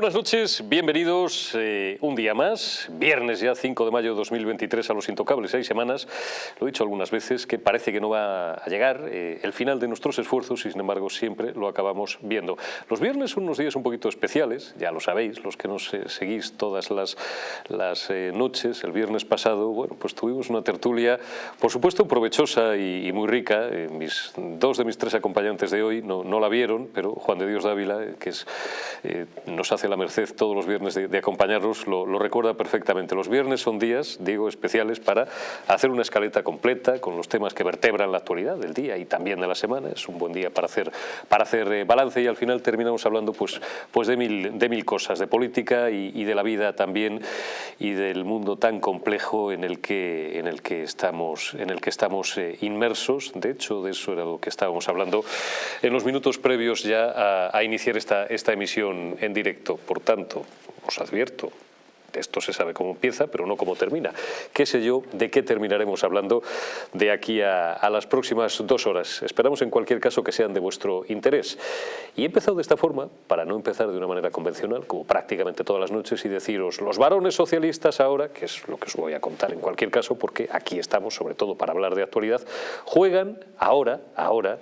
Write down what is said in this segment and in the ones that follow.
Buenas noches, bienvenidos eh, un día más, viernes ya 5 de mayo de 2023 a Los Intocables, seis semanas, lo he dicho algunas veces, que parece que no va a llegar eh, el final de nuestros esfuerzos y sin embargo siempre lo acabamos viendo. Los viernes son unos días un poquito especiales, ya lo sabéis, los que nos eh, seguís todas las, las noches, el viernes pasado, bueno, pues tuvimos una tertulia, por supuesto provechosa y, muy rica, mis, dos de mis tres acompañantes de hoy no, no, la vieron, pero Juan de Dios Dávila, que es, nos hace la merced todos los viernes de, acompañarnos, lo, recuerda perfectamente. Los viernes son días, digo, especiales para hacer una escaleta completa con los temas que vertebran la actualidad del día y también de la semana. Es un buen día para hacer, para hacer eh, balance y al final terminamos hablando pues, pues de, mil, de mil cosas, de política y, de la vida también y del mundo tan complejo en el que, en el que estamos, en el que estamos eh, inmersos. De hecho, de eso era lo que estábamos hablando en los minutos previos ya a, a iniciar esta, esta emisión en directo. Por tanto, os advierto, esto se sabe cómo empieza, pero no cómo termina. ¿Qué sé yo de qué terminaremos hablando de aquí a, las próximas dos horas? Esperamos en cualquier caso que sean de vuestro interés. Y he empezado de esta forma, para no empezar de una manera convencional, como prácticamente todas las noches, y deciros, los varones socialistas ahora, que es lo que os voy a contar en cualquier caso, porque aquí estamos sobre todo para hablar de actualidad, juegan ahora, ahora,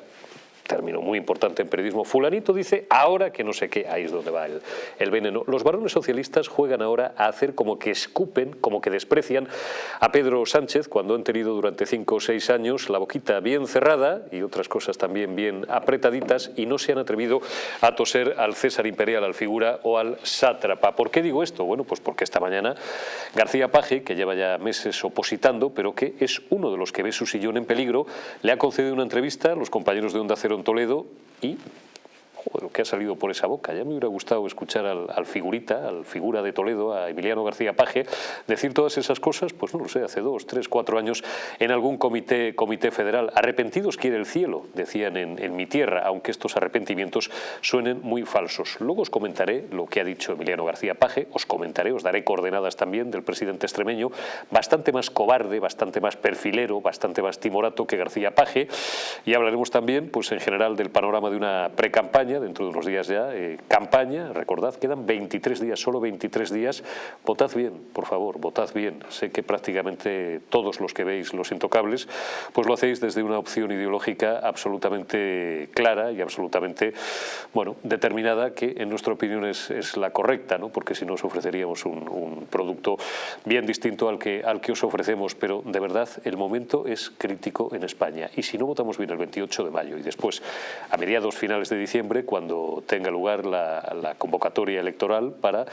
término muy importante en periodismo, fulanito dice ahora que no sé qué, ahí es donde va el, el, veneno. Los varones socialistas juegan ahora a hacer como que escupen, como que desprecian a Pedro Sánchez cuando han tenido durante cinco o seis años la boquita bien cerrada y otras cosas también bien apretaditas y no se han atrevido a toser al César Imperial, al figura o al sátrapa. ¿Por qué digo esto? Bueno, pues porque esta mañana García Paje, que lleva ya meses opositando, pero que es uno de los que ve su sillón en peligro, le ha concedido una entrevista a los compañeros de Onda Cero Toledo y lo que ha salido por esa boca. Ya me hubiera gustado escuchar al, figurita, al figura de Toledo, a Emiliano García Paje, decir todas esas cosas, pues no lo sé, hace dos, tres, cuatro años en algún comité, comité federal. Arrepentidos quiere el cielo, decían en mi tierra, aunque estos arrepentimientos suenen muy falsos. Luego os comentaré lo que ha dicho Emiliano García Paje, os comentaré, os daré coordenadas también del presidente extremeño, bastante más cobarde, bastante más perfilero, bastante más timorato que García Paje, y hablaremos también, pues en general, del panorama de una precampaña dentro de unos días ya, eh, campaña, recordad, quedan 23 días, solo 23 días, votad bien, por favor, votad bien. Sé que prácticamente todos los que veis Los Intocables, pues lo hacéis desde una opción ideológica absolutamente clara y absolutamente, bueno, determinada, que en nuestra opinión es, es la correcta, ¿no? porque si no os ofreceríamos un, un, producto bien distinto al que, al que os ofrecemos, pero de verdad el momento es crítico en España y si no votamos bien el 28 de mayo y después a mediados finales de diciembre, cuando tenga lugar la, convocatoria electoral para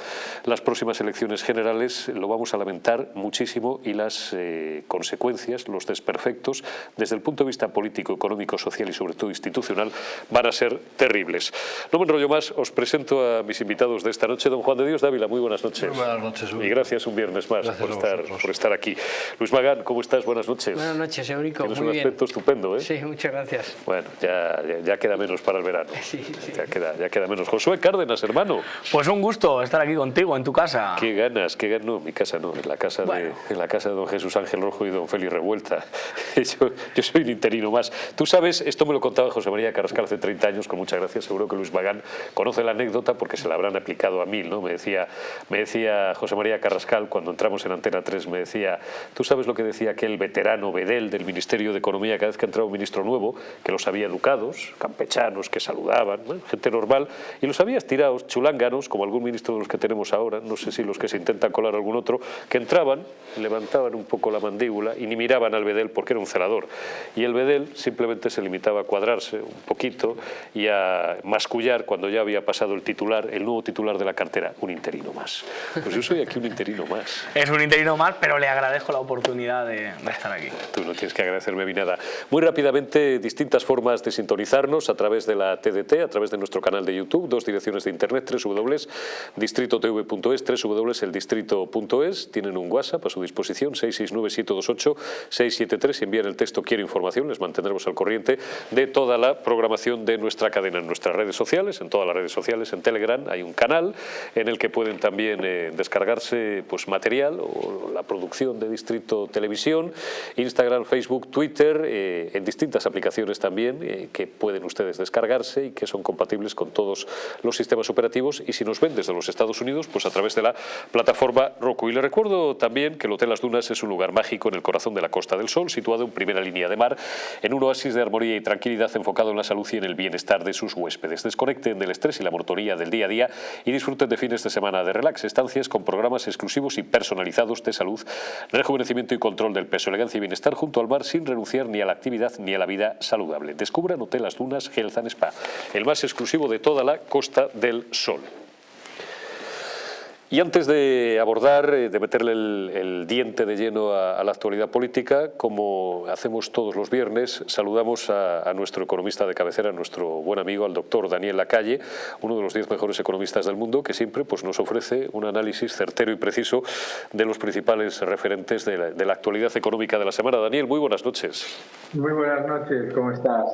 las próximas elecciones generales. Lo vamos a lamentar muchísimo y las eh, consecuencias, los desperfectos, desde el punto de vista político, económico, social y sobre todo institucional, van a ser terribles. No me enrollo más, os presento a mis invitados de esta noche. Don Juan de Dios Dávila, muy buenas noches. Muy buenas noches. Y gracias un viernes más por estar, por estar aquí. Luis Magán, ¿cómo estás? Buenas noches. Buenas noches, Eurico. Tienes un aspecto estupendo, ¿eh? Sí, muchas gracias. Bueno, ya, ya, queda menos para el verano. Sí, ya, queda, ya queda menos. Josué Cárdenas, hermano. Pues un gusto estar aquí contigo, en tu casa. Qué ganas, qué ganas. No, mi casa no, en la casa, de, en la casa de don Jesús Ángel Rojo y don Félix Revuelta. Yo, yo, soy un interino más. Tú sabes, esto me lo contaba José María Carrascal hace 30 años, con muchas gracias. Seguro que Luis Magán conoce la anécdota porque se la habrán aplicado a mil, ¿no? Me decía, me decía José María Carrascal cuando entramos en Antena 3, me decía, tú sabes lo que decía aquel veterano Bedel del Ministerio de Economía cada vez que entraba un ministro nuevo, que los había educados, campechanos, que saludaban, gente normal, y los habías tirados, chulánganos, como algún ministro de los que tenemos ahora, no sé si los que se intentan colar algún otro, que entraban, levantaban un poco la mandíbula y ni miraban al Bedel porque era un celador. Y el Bedel simplemente se limitaba a cuadrarse un poquito y a mascullar cuando ya había pasado el titular, el nuevo titular de la cartera, un interino más. Pues yo soy aquí un interino más. Es un interino más, pero le agradezco la oportunidad de, de estar aquí. Tú no tienes que agradecerme ni nada. Muy rápidamente, distintas formas de sintonizarnos a través de la TDT, a través de nuestro canal de YouTube, dos direcciones de internet, www.distritotv.es, www.eldistrito.es, tienen un WhatsApp a su disposición, 669-728-673, y envían el texto Quiero información, les mantendremos al corriente de toda la programación de nuestra cadena. En nuestras redes sociales, en todas las redes sociales, en Telegram hay un canal en el que pueden también eh, descargarse pues, material o la producción de Distrito Televisión, Instagram, Facebook, Twitter, eh, en distintas aplicaciones también eh, que pueden ustedes descargarse y que son compatibles con todos los sistemas operativos y si nos ven desde los Estados Unidos, pues a través de la plataforma Roku. Y le recuerdo también que el Hotel Las Dunas es un lugar mágico en el corazón de la Costa del Sol, situado en primera línea de mar, en un oasis de armonía y tranquilidad enfocado en la salud y en el bienestar de sus huéspedes. Desconecten del estrés y la motoría del día a día y disfruten de fines de semana de relax, estancias con programas exclusivos y personalizados de salud, rejuvenecimiento y control del peso, elegancia y bienestar junto al mar sin renunciar ni a la actividad ni a la vida saludable. Descubran Hotel Las Dunas Health and Spa, el más exclusivo de toda la Costa del Sol. Y antes de abordar, eh, de meterle el, diente de lleno a, la actualidad política, como hacemos todos los viernes, saludamos a, nuestro economista de cabecera, nuestro buen amigo, al doctor Daniel Lacalle, uno de los diez mejores economistas del mundo, que siempre pues, nos ofrece un análisis certero y preciso de los principales referentes de la, de la actualidad económica de la semana. Daniel, muy buenas noches. Muy buenas noches, ¿cómo estás?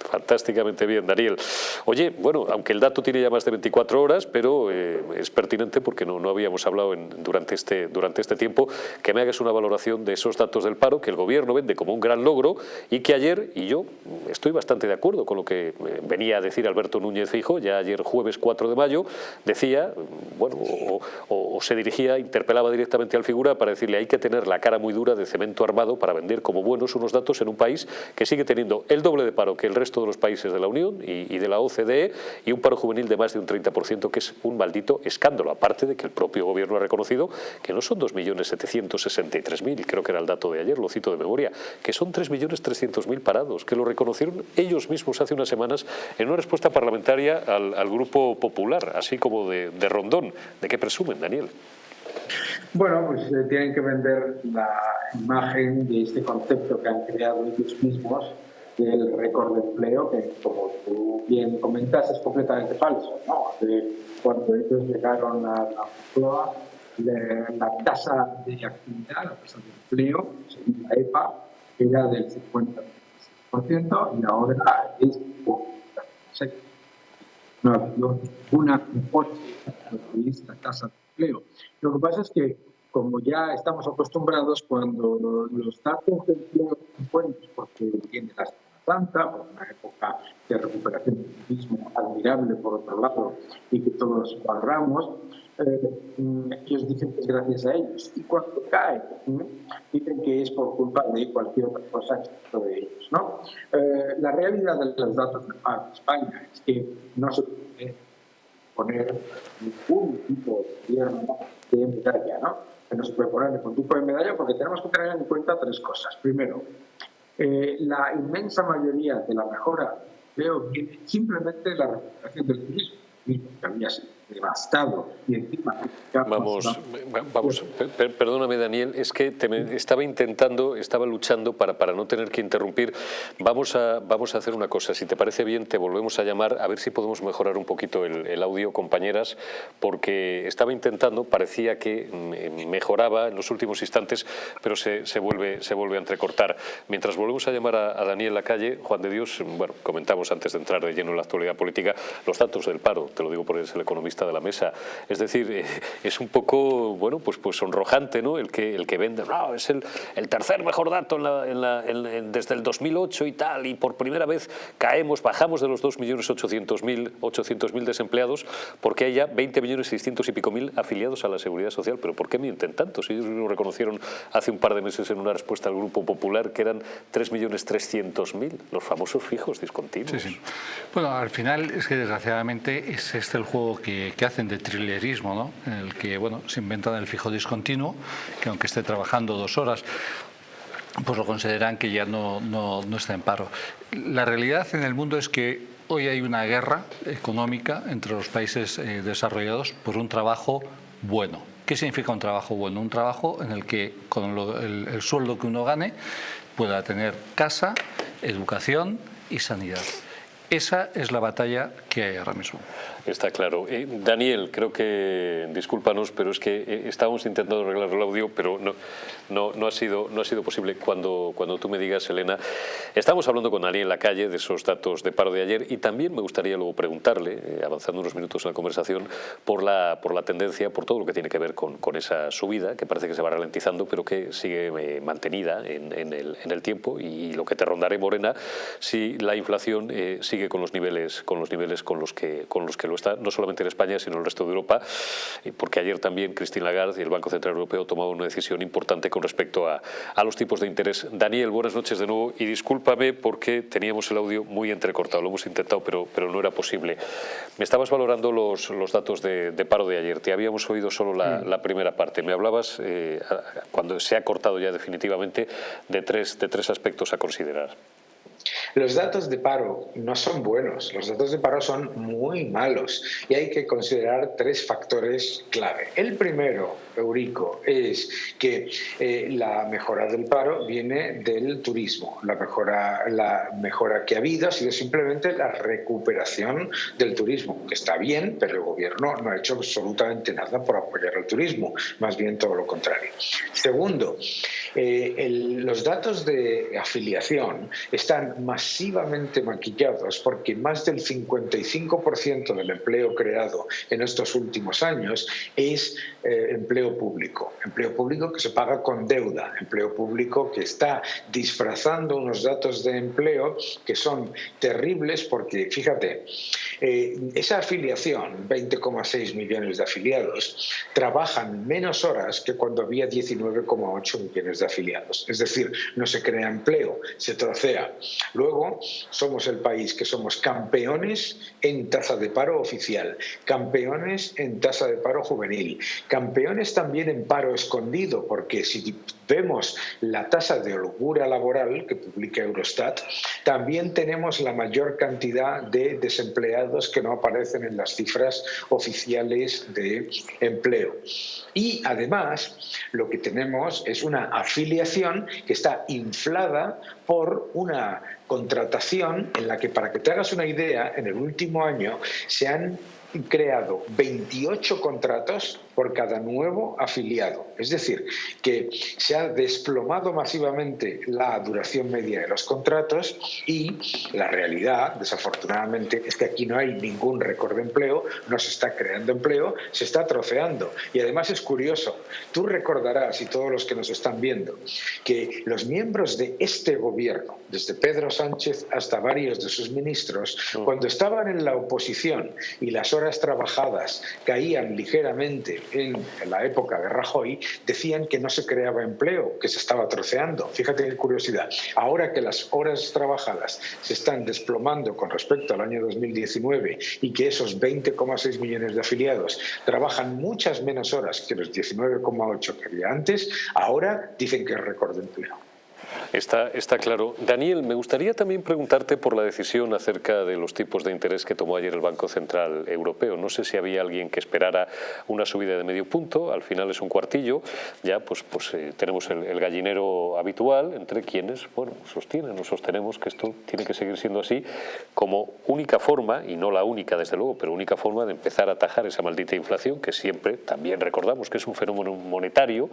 Fantásticamente bien, Daniel. Oye, bueno, aunque el dato tiene ya más de 24 horas, pero eh, es pertinente porque no, no habíamos hablado en, durante, este, durante este tiempo, que me hagas una valoración de esos datos del paro que el gobierno vende como un gran logro y que ayer, y yo estoy bastante de acuerdo con lo que eh, venía a decir Alberto Núñez Fijo, ya ayer jueves 4 de mayo, decía, bueno, o, o se dirigía, interpelaba directamente al figura para decirle hay que tener la cara muy dura de cemento armado para vender como buenos unos datos en un país que sigue teniendo el doble de paro que el resto todos los países de la Unión y, de la OCDE y un paro juvenil de más de un 30%, que es un maldito escándalo, aparte de que el propio gobierno ha reconocido que no son 2.763.000, creo que era el dato de ayer, lo cito de memoria, que son 3.300.000 parados, que lo reconocieron ellos mismos hace unas semanas en una respuesta parlamentaria al, Grupo Popular, así como de, Rondón. ¿De qué presumen, Daniel? Bueno, pues eh, tienen que vender la imagen de este concepto que han creado ellos mismos el récord de empleo, que como tú bien comentas, es completamente falso. ¿no? cuando ellos llegaron a la Moncloa, la tasa de actividad, la tasa de empleo, según la EPA, era del 50% y ahora es no ha habido una esta tasa de empleo. Lo que pasa es que, como ya estamos acostumbrados, cuando los datos de empleo son buenos, porque tienen las Santa, por una época de recuperación del turismo admirable por otro lado y que todos valoramos, eh, ellos dicen que es gracias a ellos. Y cuando cae, dicen que es por culpa de cualquier otra cosa excepto de ellos. ¿no? Eh, la realidad de los datos de España es que no se puede poner ningún tipo de gobierno de medalla, ¿no? Que no se puede poner ningún tipo de medalla porque tenemos que tener en cuenta tres cosas. Primero, eh, la inmensa mayoría de la mejora veo viene simplemente la recuperación del turismo, que había devastado y encima... Vamos, vamos perdóname Daniel, es que estaba intentando, estaba luchando para, para no tener que interrumpir. Vamos a, vamos a hacer una cosa, si te parece bien te volvemos a llamar a ver si podemos mejorar un poquito el, audio, compañeras, porque estaba intentando, parecía que mm, mejoraba en los últimos instantes, pero se, se vuelve, se vuelve a entrecortar. Mientras volvemos a llamar a, a Daniel Lacalle, Juan de Dios, bueno, comentamos antes de entrar de lleno en la actualidad política, los datos del paro, te lo digo porque es el economista de la mesa. Es decir, eh, es un poco, bueno, pues, pues sonrojante, ¿no? El que, el que vende, no, es el, el tercer mejor dato en la, en desde el 2008 y tal, y por primera vez caemos, bajamos de los 2.800.000 800 desempleados porque hay ya 20.600.000 y pico mil afiliados a la Seguridad Social. Pero ¿por qué mienten tanto? Si ellos lo reconocieron hace un par de meses en una respuesta al Grupo Popular que eran 3.300.000, los famosos fijos discontinuos. Sí, sí. Bueno, al final es que desgraciadamente es este el juego que, que, hacen de trillerismo, ¿no? en el que bueno, se inventan el fijo discontinuo, que aunque esté trabajando dos horas, pues lo consideran que ya no, no, no está en paro. La realidad en el mundo es que hoy hay una guerra económica entre los países eh, desarrollados por un trabajo bueno. ¿Qué significa un trabajo bueno? Un trabajo en el que con el, el sueldo que uno gane pueda tener casa, educación y sanidad. Esa es la batalla que hay ahora mismo. Está claro. Eh, Daniel, creo que, discúlpanos, pero es que eh, estábamos intentando arreglar el audio, pero no, no, no, ha, sido, no ha sido posible. Cuando, cuando tú me digas, Elena, estamos hablando con Daniel en la calle de esos datos de paro de ayer y también me gustaría luego preguntarle, eh, avanzando unos minutos en la conversación, por la, por la tendencia, por todo lo que tiene que ver con, con esa subida, que parece que se va ralentizando, pero que sigue mantenida en, en, el, en, el, tiempo y lo que te rondaré, Morena, si la inflación sigue con los niveles con los, niveles con los, que, con los que lo está, no solamente en España, sino en el resto de Europa, porque ayer también Christine Lagarde y el Banco Central Europeo tomaron una decisión importante con respecto a, a los tipos de interés. Daniel, buenas noches de nuevo y discúlpame porque teníamos el audio muy entrecortado, lo hemos intentado, pero, pero no era posible. Me estabas valorando los, los datos de, de paro de ayer, te habíamos oído solo la, la primera parte. Me hablabas, eh, cuando se ha cortado ya definitivamente, de tres, de tres aspectos a considerar. Los datos de paro no son buenos, los datos de paro son muy malos y hay que considerar tres factores clave. El primero, Eurico, es que eh, la mejora del paro viene del turismo. La mejora, la mejora que ha habido ha sido simplemente la recuperación del turismo, que está bien, pero el gobierno no ha hecho absolutamente nada por apoyar al turismo, más bien todo lo contrario. Segundo, eh, el, los datos de afiliación están masivamente maquillados porque más del 55% del empleo creado en estos últimos años es eh, empleo público, empleo público que se paga con deuda, empleo público que está disfrazando unos datos de empleo que son terribles porque, fíjate, eh, esa afiliación, 20,6 millones de afiliados, trabajan menos horas que cuando había 19,8 millones de afiliados. Es decir, no se crea empleo, se trocea. Luego, somos el país que somos campeones en tasa de paro oficial, campeones en tasa de paro juvenil, campeones también en paro escondido, porque si vemos la tasa de holgura laboral que publica Eurostat, también tenemos la mayor cantidad de desempleados que no aparecen en las cifras oficiales de empleo. Y además, lo que tenemos es una afiliación que está inflada por una contratación en la que, para que te hagas una idea, en el último año se han creado 28 contratos por cada nuevo afiliado. Es decir, que se ha desplomado masivamente la duración media de los contratos y la realidad, desafortunadamente, es que aquí no hay ningún récord de empleo, no se está creando empleo, se está troceando. Y además es curioso, tú recordarás, y todos los que nos están viendo, que los miembros de este gobierno, desde Pedro Sánchez hasta varios de sus ministros, cuando estaban en la oposición y las horas trabajadas caían ligeramente en la época de Rajoy, decían que no se creaba empleo, que se estaba troceando. Fíjate qué curiosidad. Ahora que las horas trabajadas se están desplomando con respecto al año 2019 y que esos 20,6 millones de afiliados trabajan muchas menos horas que los 19,8 que había antes, ahora dicen que es récord de empleo. Está, está claro. Daniel, me gustaría también preguntarte por la decisión acerca de los tipos de interés que tomó ayer el Banco Central Europeo. No sé si había alguien que esperara una subida de medio punto, al final es un cuartillo, ya pues, pues eh, tenemos el, gallinero habitual entre quienes, bueno, sostienen o sostenemos que esto tiene que seguir siendo así como única forma, y no la única desde luego, pero única forma de empezar a atajar esa maldita inflación que siempre también recordamos que es un fenómeno monetario,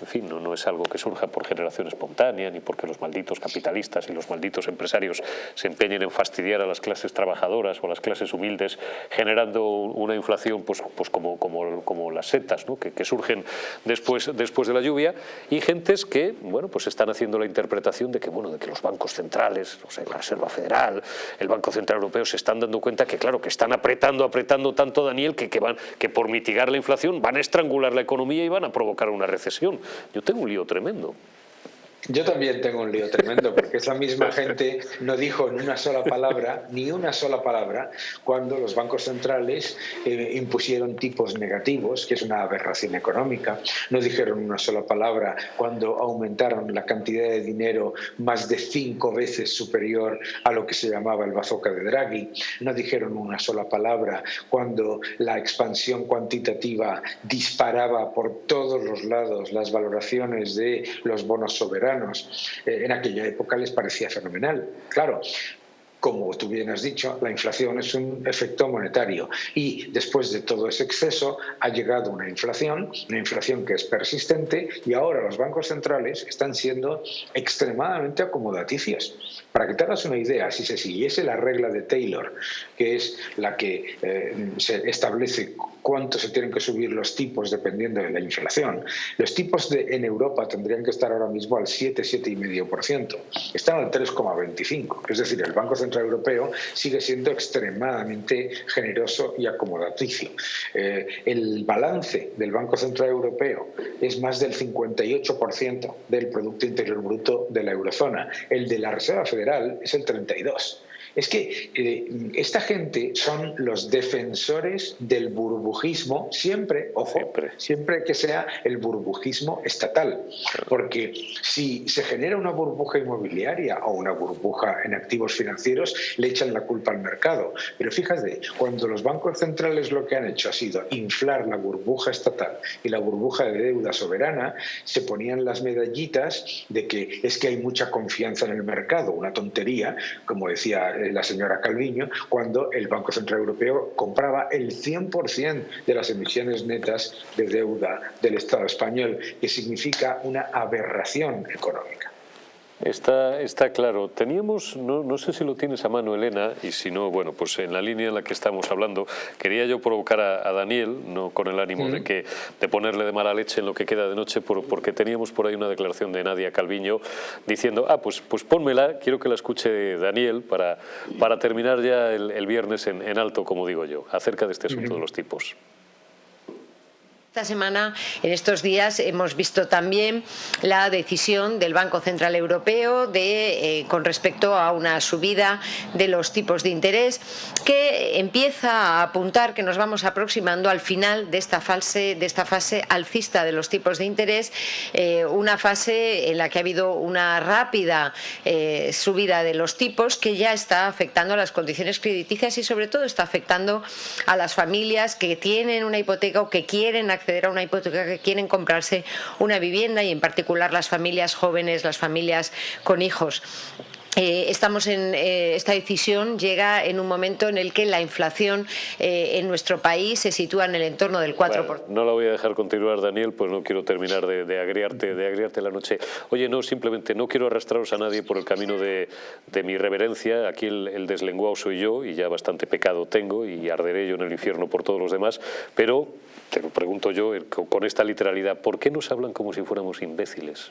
en fin, no, no es algo que surja por generación espontánea ni porque los malditos capitalistas y los malditos empresarios se empeñen en fastidiar a las clases trabajadoras o a las clases humildes, generando una inflación pues, pues como, como, como las setas ¿no? que, que, surgen después, después de la lluvia, y gentes que bueno, pues están haciendo la interpretación de que, bueno, de que los bancos centrales, o sea, la Reserva Federal, el Banco Central Europeo, se están dando cuenta que, claro, que están apretando, apretando tanto, Daniel, que, que, van, que por mitigar la inflación van a estrangular la economía y van a provocar una recesión. Yo tengo un lío tremendo. Yo también tengo un lío tremendo porque esa misma gente no dijo en una sola palabra, ni una sola palabra, cuando los bancos centrales eh, impusieron tipos negativos, que es una aberración económica. No dijeron una sola palabra cuando aumentaron la cantidad de dinero más de cinco veces superior a lo que se llamaba el bazooka de Draghi. No dijeron una sola palabra cuando la expansión cuantitativa disparaba por todos los lados las valoraciones de los bonos soberanos eh, en aquella época les parecía fenomenal. Claro, como tú bien has dicho, la inflación es un efecto monetario y después de todo ese exceso ha llegado una inflación, una inflación que es persistente y ahora los bancos centrales están siendo extremadamente acomodaticios. Para que te hagas una idea, si se siguiese la regla de Taylor, que es la que eh, se establece cuánto se tienen que subir los tipos dependiendo de la inflación, los tipos en Europa tendrían que estar ahora mismo al 7, 7,5%. Están al 3,25%. Es decir, el Banco Central Europeo sigue siendo extremadamente generoso y acomodaticio. Eh, el balance del Banco Central Europeo es más del 58% del Producto Interior Bruto de la eurozona. El de la Reserva Federal es el 32%. Es que eh, esta gente son los defensores del burbujismo, siempre, ojo, siempre. que sea el burbujismo estatal. Porque si se genera una burbuja inmobiliaria o una burbuja en activos financieros, le echan la culpa al mercado. Pero fíjate, cuando los bancos centrales lo que han hecho ha sido inflar la burbuja estatal y la burbuja de deuda soberana, se ponían las medallitas de que es que hay mucha confianza en el mercado, una tontería, como decía la señora Calviño cuando el Banco Central Europeo compraba el 100% de las emisiones netas de deuda del Estado español, que significa una aberración económica. Está, está claro. Teníamos, no, no, sé si lo tienes a mano, Elena, y si no, bueno, pues en la línea en la que estamos hablando, quería yo provocar a, Daniel, no con el ánimo de, que, de ponerle de mala leche en lo que queda de noche, por, porque teníamos por ahí una declaración de Nadia Calviño diciendo, ah, pues, pues pónmela, quiero que la escuche Daniel para, para terminar ya el, viernes en, en alto, como digo yo, acerca de este asunto de los tipos. Esta semana, en estos días, hemos visto también la decisión del Banco Central Europeo de, eh, con respecto a una subida de los tipos de interés que empieza a apuntar que nos vamos aproximando al final de esta fase, de esta fase alcista de los tipos de interés, eh, una fase en la que ha habido una rápida eh, subida de los tipos que ya está afectando a las condiciones crediticias y sobre todo está afectando a las familias que tienen una hipoteca o que quieren acceder acceder a una hipoteca que quieren comprarse una vivienda y en particular las familias jóvenes, las familias con hijos. Eh, estamos en eh, esta decisión llega en un momento en el que la inflación eh, en nuestro país se sitúa en el entorno del 4%. no la voy a dejar continuar, Daniel, pues no quiero terminar de, de, agriarte, de agriarte la noche. Oye, no, simplemente no quiero arrastraros a nadie por el camino de, de mi reverencia. Aquí el, el, deslenguado soy yo y ya bastante pecado tengo y arderé yo en el infierno por todos los demás, pero te lo pregunto yo con esta literalidad, ¿por qué nos hablan como si fuéramos imbéciles?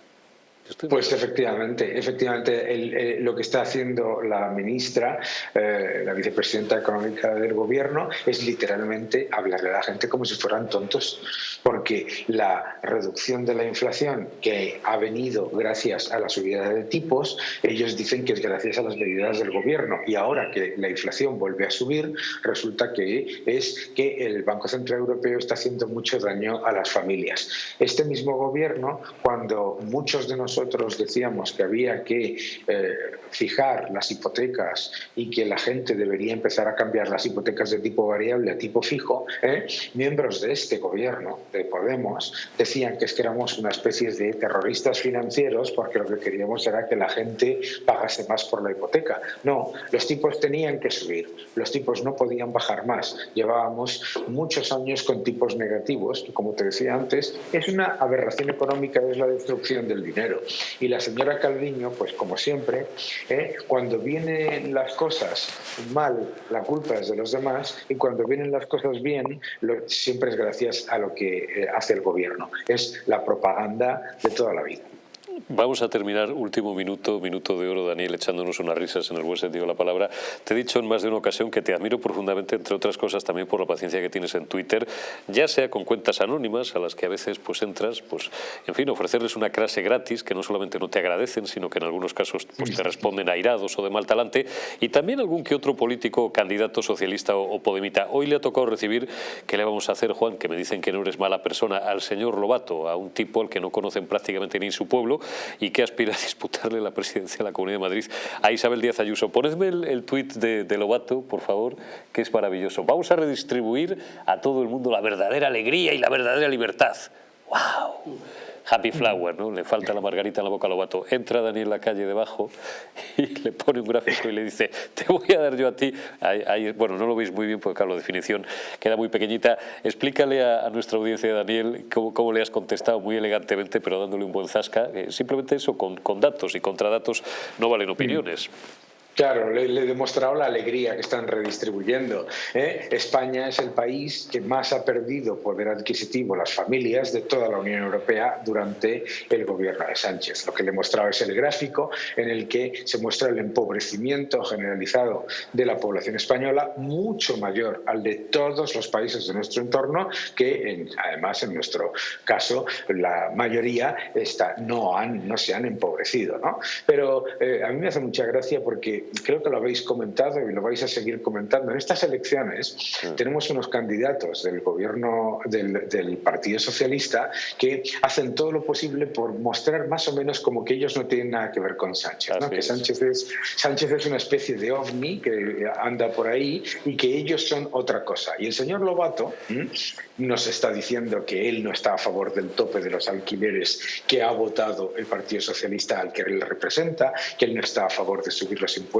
Pues efectivamente, efectivamente lo que está haciendo la ministra, eh, la vicepresidenta económica del gobierno, es literalmente hablarle a la gente como si fueran tontos, porque la reducción de la inflación que ha venido gracias a la subida de tipos, ellos dicen que es gracias a las medidas del gobierno y ahora que la inflación vuelve a subir, resulta que es que el Banco Central Europeo está haciendo mucho daño a las familias. Este mismo gobierno, cuando muchos de nosotros nosotros decíamos que había que eh, fijar las hipotecas y que la gente debería empezar a cambiar las hipotecas de tipo variable a tipo fijo, ¿eh? miembros de este gobierno, de Podemos, decían que es que éramos una especie de terroristas financieros porque lo que queríamos era que la gente pagase más por la hipoteca. No, los tipos tenían que subir, los tipos no podían bajar más. Llevábamos muchos años con tipos negativos, que como te decía antes, es una aberración económica, es la destrucción del dinero. Y la señora Calviño, pues como siempre, ¿eh? cuando vienen las cosas mal, la culpa es de los demás, y cuando vienen las cosas bien, siempre es gracias a lo que eh, hace el gobierno. Es la propaganda de toda la vida. Vamos a terminar, último minuto, minuto de oro, Daniel, echándonos unas risas en el buen sentido de la palabra. Te he dicho en más de una ocasión que te admiro profundamente, entre otras cosas también por la paciencia que tienes en Twitter, ya sea con cuentas anónimas a las que a veces pues entras, pues en fin, ofrecerles una clase gratis que no solamente no te agradecen, sino que en algunos casos pues, te responden airados o de mal talante, y también algún que otro político, candidato socialista o, o podemita. Hoy le ha tocado recibir, ¿qué le vamos a hacer, Juan? Que me dicen que no eres mala persona, al señor Lobato, a un tipo al que no conocen prácticamente ni su pueblo, y que aspira a disputarle la presidencia de la Comunidad de Madrid a Isabel Díaz Ayuso. Ponedme el, tuit de, de, Lobato, por favor, que es maravilloso. Vamos a redistribuir a todo el mundo la verdadera alegría y la verdadera libertad. ¡Wow! Happy Flower, ¿no? Le falta la margarita en la boca a Lobato. Entra Daniel la calle debajo y le pone un gráfico y le dice, te voy a dar yo a ti. bueno, no lo veis muy bien porque claro, la definición queda muy pequeñita. Explícale a, nuestra audiencia, Daniel, cómo, le has contestado muy elegantemente, pero dándole un buen zasca. simplemente eso, con, con datos y contra datos no valen opiniones. Claro, le, he demostrado la alegría que están redistribuyendo. ¿eh? España es el país que más ha perdido poder adquisitivo las familias de toda la Unión Europea durante el gobierno de Sánchez. Lo que le he mostrado es el gráfico en el que se muestra el empobrecimiento generalizado de la población española mucho mayor al de todos los países de nuestro entorno, que además en nuestro caso la mayoría está, no, han, no se han empobrecido. ¿no? Pero eh, a mí me hace mucha gracia porque creo que lo habéis comentado y lo vais a seguir comentando. En estas elecciones tenemos unos candidatos del gobierno del, Partido Socialista que hacen todo lo posible por mostrar más o menos como que ellos no tienen nada que ver con Sánchez. Que Sánchez es, Sánchez es una especie de ovni que anda por ahí y que ellos son otra cosa. Y el señor Lobato nos está diciendo que él no está a favor del tope de los alquileres que ha votado el Partido Socialista al que él representa, que él no está a favor de subir los impuestos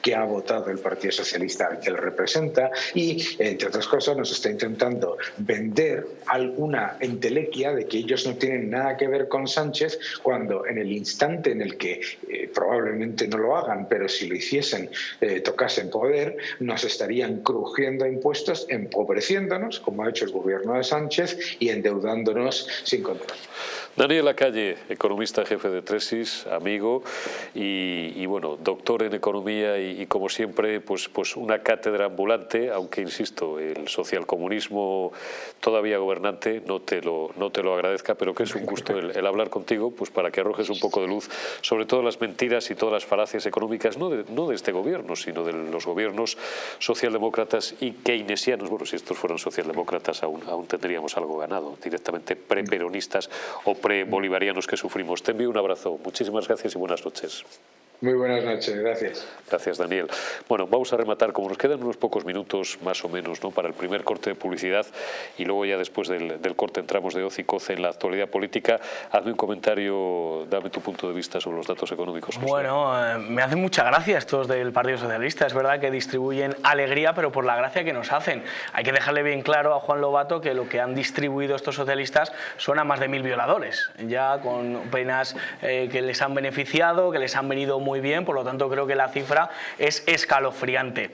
que ha votado el Partido Socialista al que él representa y, entre otras cosas, nos está intentando vender alguna entelequia de que ellos no tienen nada que ver con Sánchez cuando en el instante en el que eh, probablemente no lo hagan, pero si lo hiciesen, eh, tocasen poder, nos estarían crujiendo impuestos, empobreciéndonos, como ha hecho el gobierno de Sánchez, y endeudándonos sin control. Daniel Lacalle, economista jefe de Tresis, amigo y, bueno, doctor en economía y, como siempre, pues, pues una cátedra ambulante, aunque insisto, el socialcomunismo todavía gobernante no te lo, no te lo agradezca, pero que es un gusto el, hablar contigo pues para que arrojes un poco de luz sobre todas las mentiras y todas las falacias económicas, no de, no de este gobierno, sino de los gobiernos socialdemócratas y keynesianos. Bueno, si estos fueran socialdemócratas aún, aún tendríamos algo ganado, directamente preperonistas o pre-bolivarianos que sufrimos. Te envío un abrazo. Muchísimas gracias y buenas noches. Muy buenas noches, gracias. Gracias, Daniel. Bueno, vamos a rematar, como nos quedan unos pocos minutos más o menos ¿no? para el primer corte de publicidad y luego ya después del, corte entramos de Ocicoce en la actualidad política. Hazme un comentario, dame tu punto de vista sobre los datos económicos. Bueno, eh, me hacen mucha gracia estos del Partido Socialista. Es verdad que distribuyen alegría, pero por la gracia que nos hacen. Hay que dejarle bien claro a Juan Lobato que lo que han distribuido estos socialistas son a más de mil violadores, ya con penas eh, que les han beneficiado, que les han venido muy muy bien, por lo tanto creo que la cifra es escalofriante.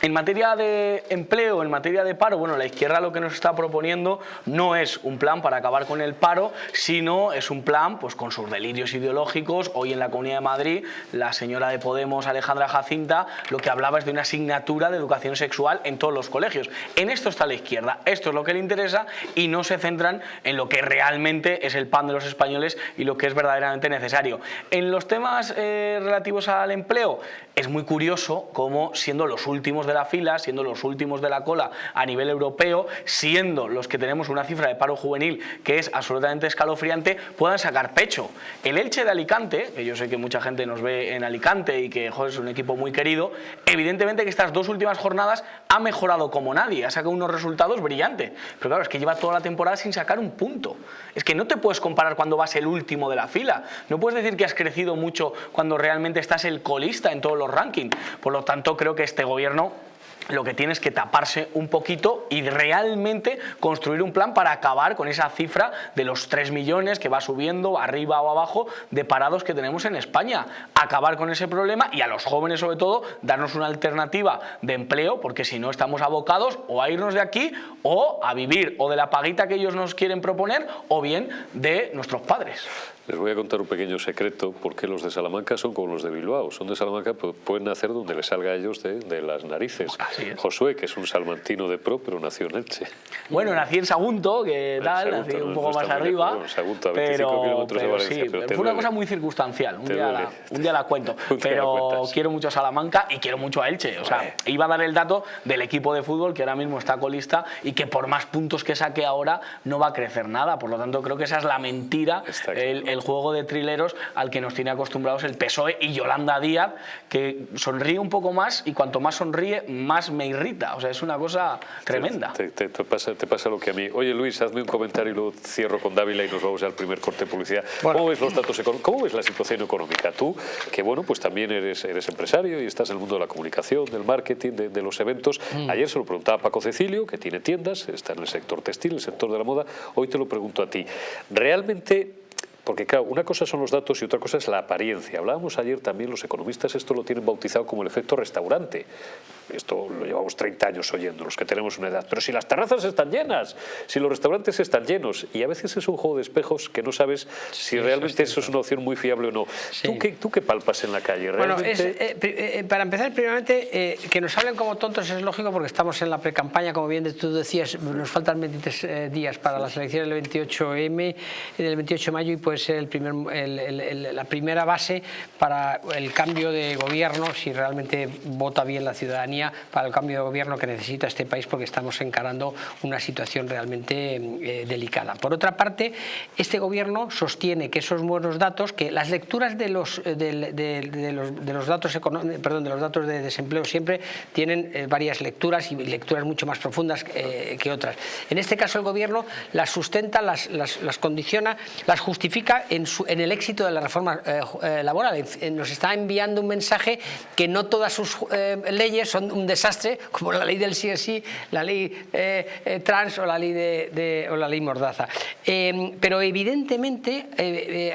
En materia de empleo, en materia de paro, bueno, la izquierda lo que nos está proponiendo no es un plan para acabar con el paro, sino es un plan pues, con sus delirios ideológicos. Hoy en la Comunidad de Madrid, la señora de Podemos, Alejandra Jacinta, lo que hablaba es de una asignatura de educación sexual en todos los colegios. En esto está la izquierda, esto es lo que le interesa y no se centran en lo que realmente es el pan de los españoles y lo que es verdaderamente necesario. En los temas eh, relativos al empleo, es muy curioso cómo siendo los últimos de la fila, siendo los últimos de la cola a nivel europeo, siendo los que tenemos una cifra de paro juvenil que es absolutamente escalofriante, puedan sacar pecho. El Elche de Alicante, que yo sé que mucha gente nos ve en Alicante y que es un equipo muy querido, evidentemente que estas dos últimas jornadas ha mejorado como nadie, ha sacado unos resultados brillantes. Pero claro, es que lleva toda la temporada sin sacar un punto. Es que no te puedes comparar cuando vas el último de la fila. No puedes decir que has crecido mucho cuando realmente estás el colista en todos los rankings. Por lo tanto, creo que este gobierno lo que tiene es que taparse un poquito y realmente construir un plan para acabar con esa cifra de los 3 millones que va subiendo arriba o abajo de parados que tenemos en España. Acabar con ese problema y a los jóvenes sobre todo darnos una alternativa de empleo porque si no estamos abocados o a irnos de aquí o a vivir o de la paguita que ellos nos quieren proponer o bien de nuestros padres. Les voy a contar un pequeño secreto, porque los de Salamanca son como los de Bilbao. Son de Salamanca, pero pueden nacer donde les salga a ellos de, las narices. Josué, que es un salmantino de pro, pero nació en Elche. Bueno, nací en Sagunto, que tal, nací un poco más arriba. Bueno, Sagunto, a 25 kilómetros de Valencia. Sí, fue una cosa muy circunstancial, un día, la, un día, la, cuento. pero quiero mucho a Salamanca y quiero mucho a Elche. O sea, iba a dar el dato del equipo de fútbol que ahora mismo está colista y que por más puntos que saque ahora no va a crecer nada. Por lo tanto, creo que esa es la mentira, el el juego de trileros al que nos tiene acostumbrados el PSOE y Yolanda Díaz, que sonríe un poco más y cuanto más sonríe, más me irrita. O sea, es una cosa tremenda. Te, pasa, te pasa lo que a mí. Oye, Luis, hazme un comentario y lo cierro con Dávila y nos vamos al primer corte de publicidad. ¿Cómo ves los datos ¿Cómo ves la situación económica? Tú, que bueno, pues también eres, eres empresario y estás en el mundo de la comunicación, del marketing, de, los eventos. Mm. Ayer se lo preguntaba a Paco Cecilio, que tiene tiendas, está en el sector textil, el sector de la moda. Hoy te lo pregunto a ti. ¿Realmente porque claro, una cosa son los datos y otra cosa es la apariencia. Hablábamos ayer también, los economistas esto lo tienen bautizado como el efecto restaurante. Esto lo llevamos 30 años oyendo, los que tenemos una edad. Pero si las terrazas están llenas, si los restaurantes están llenos, y a veces es un juego de espejos que no sabes si realmente eso es, una opción muy fiable o no. ¿Tú, qué, ¿Tú, qué, palpas en la calle? ¿Realmente? Bueno, eh, eh, para empezar, primeramente, eh, que nos hablen como tontos es lógico porque estamos en la pre-campaña, como bien tú decías, nos faltan 23 días para las elecciones del 28M, del 28 de mayo, y puede ser el primer, la primera base para el cambio de gobierno, si realmente vota bien la ciudadanía para el cambio de gobierno que necesita este país porque estamos encarando una situación realmente eh, delicada. Por otra parte, este gobierno sostiene que esos buenos datos, que las lecturas de los, eh, de, los, datos perdón, de los datos de desempleo siempre tienen eh, varias lecturas y lecturas mucho más profundas que otras. En este caso el gobierno las sustenta, las, las, condiciona, las justifica en, su, en, el éxito de la reforma laboral. Nos está enviando un mensaje que no todas sus leyes son un desastre, como la ley del sí es sí, la ley eh, eh, trans o la ley, de, o la ley mordaza. Eh, pero evidentemente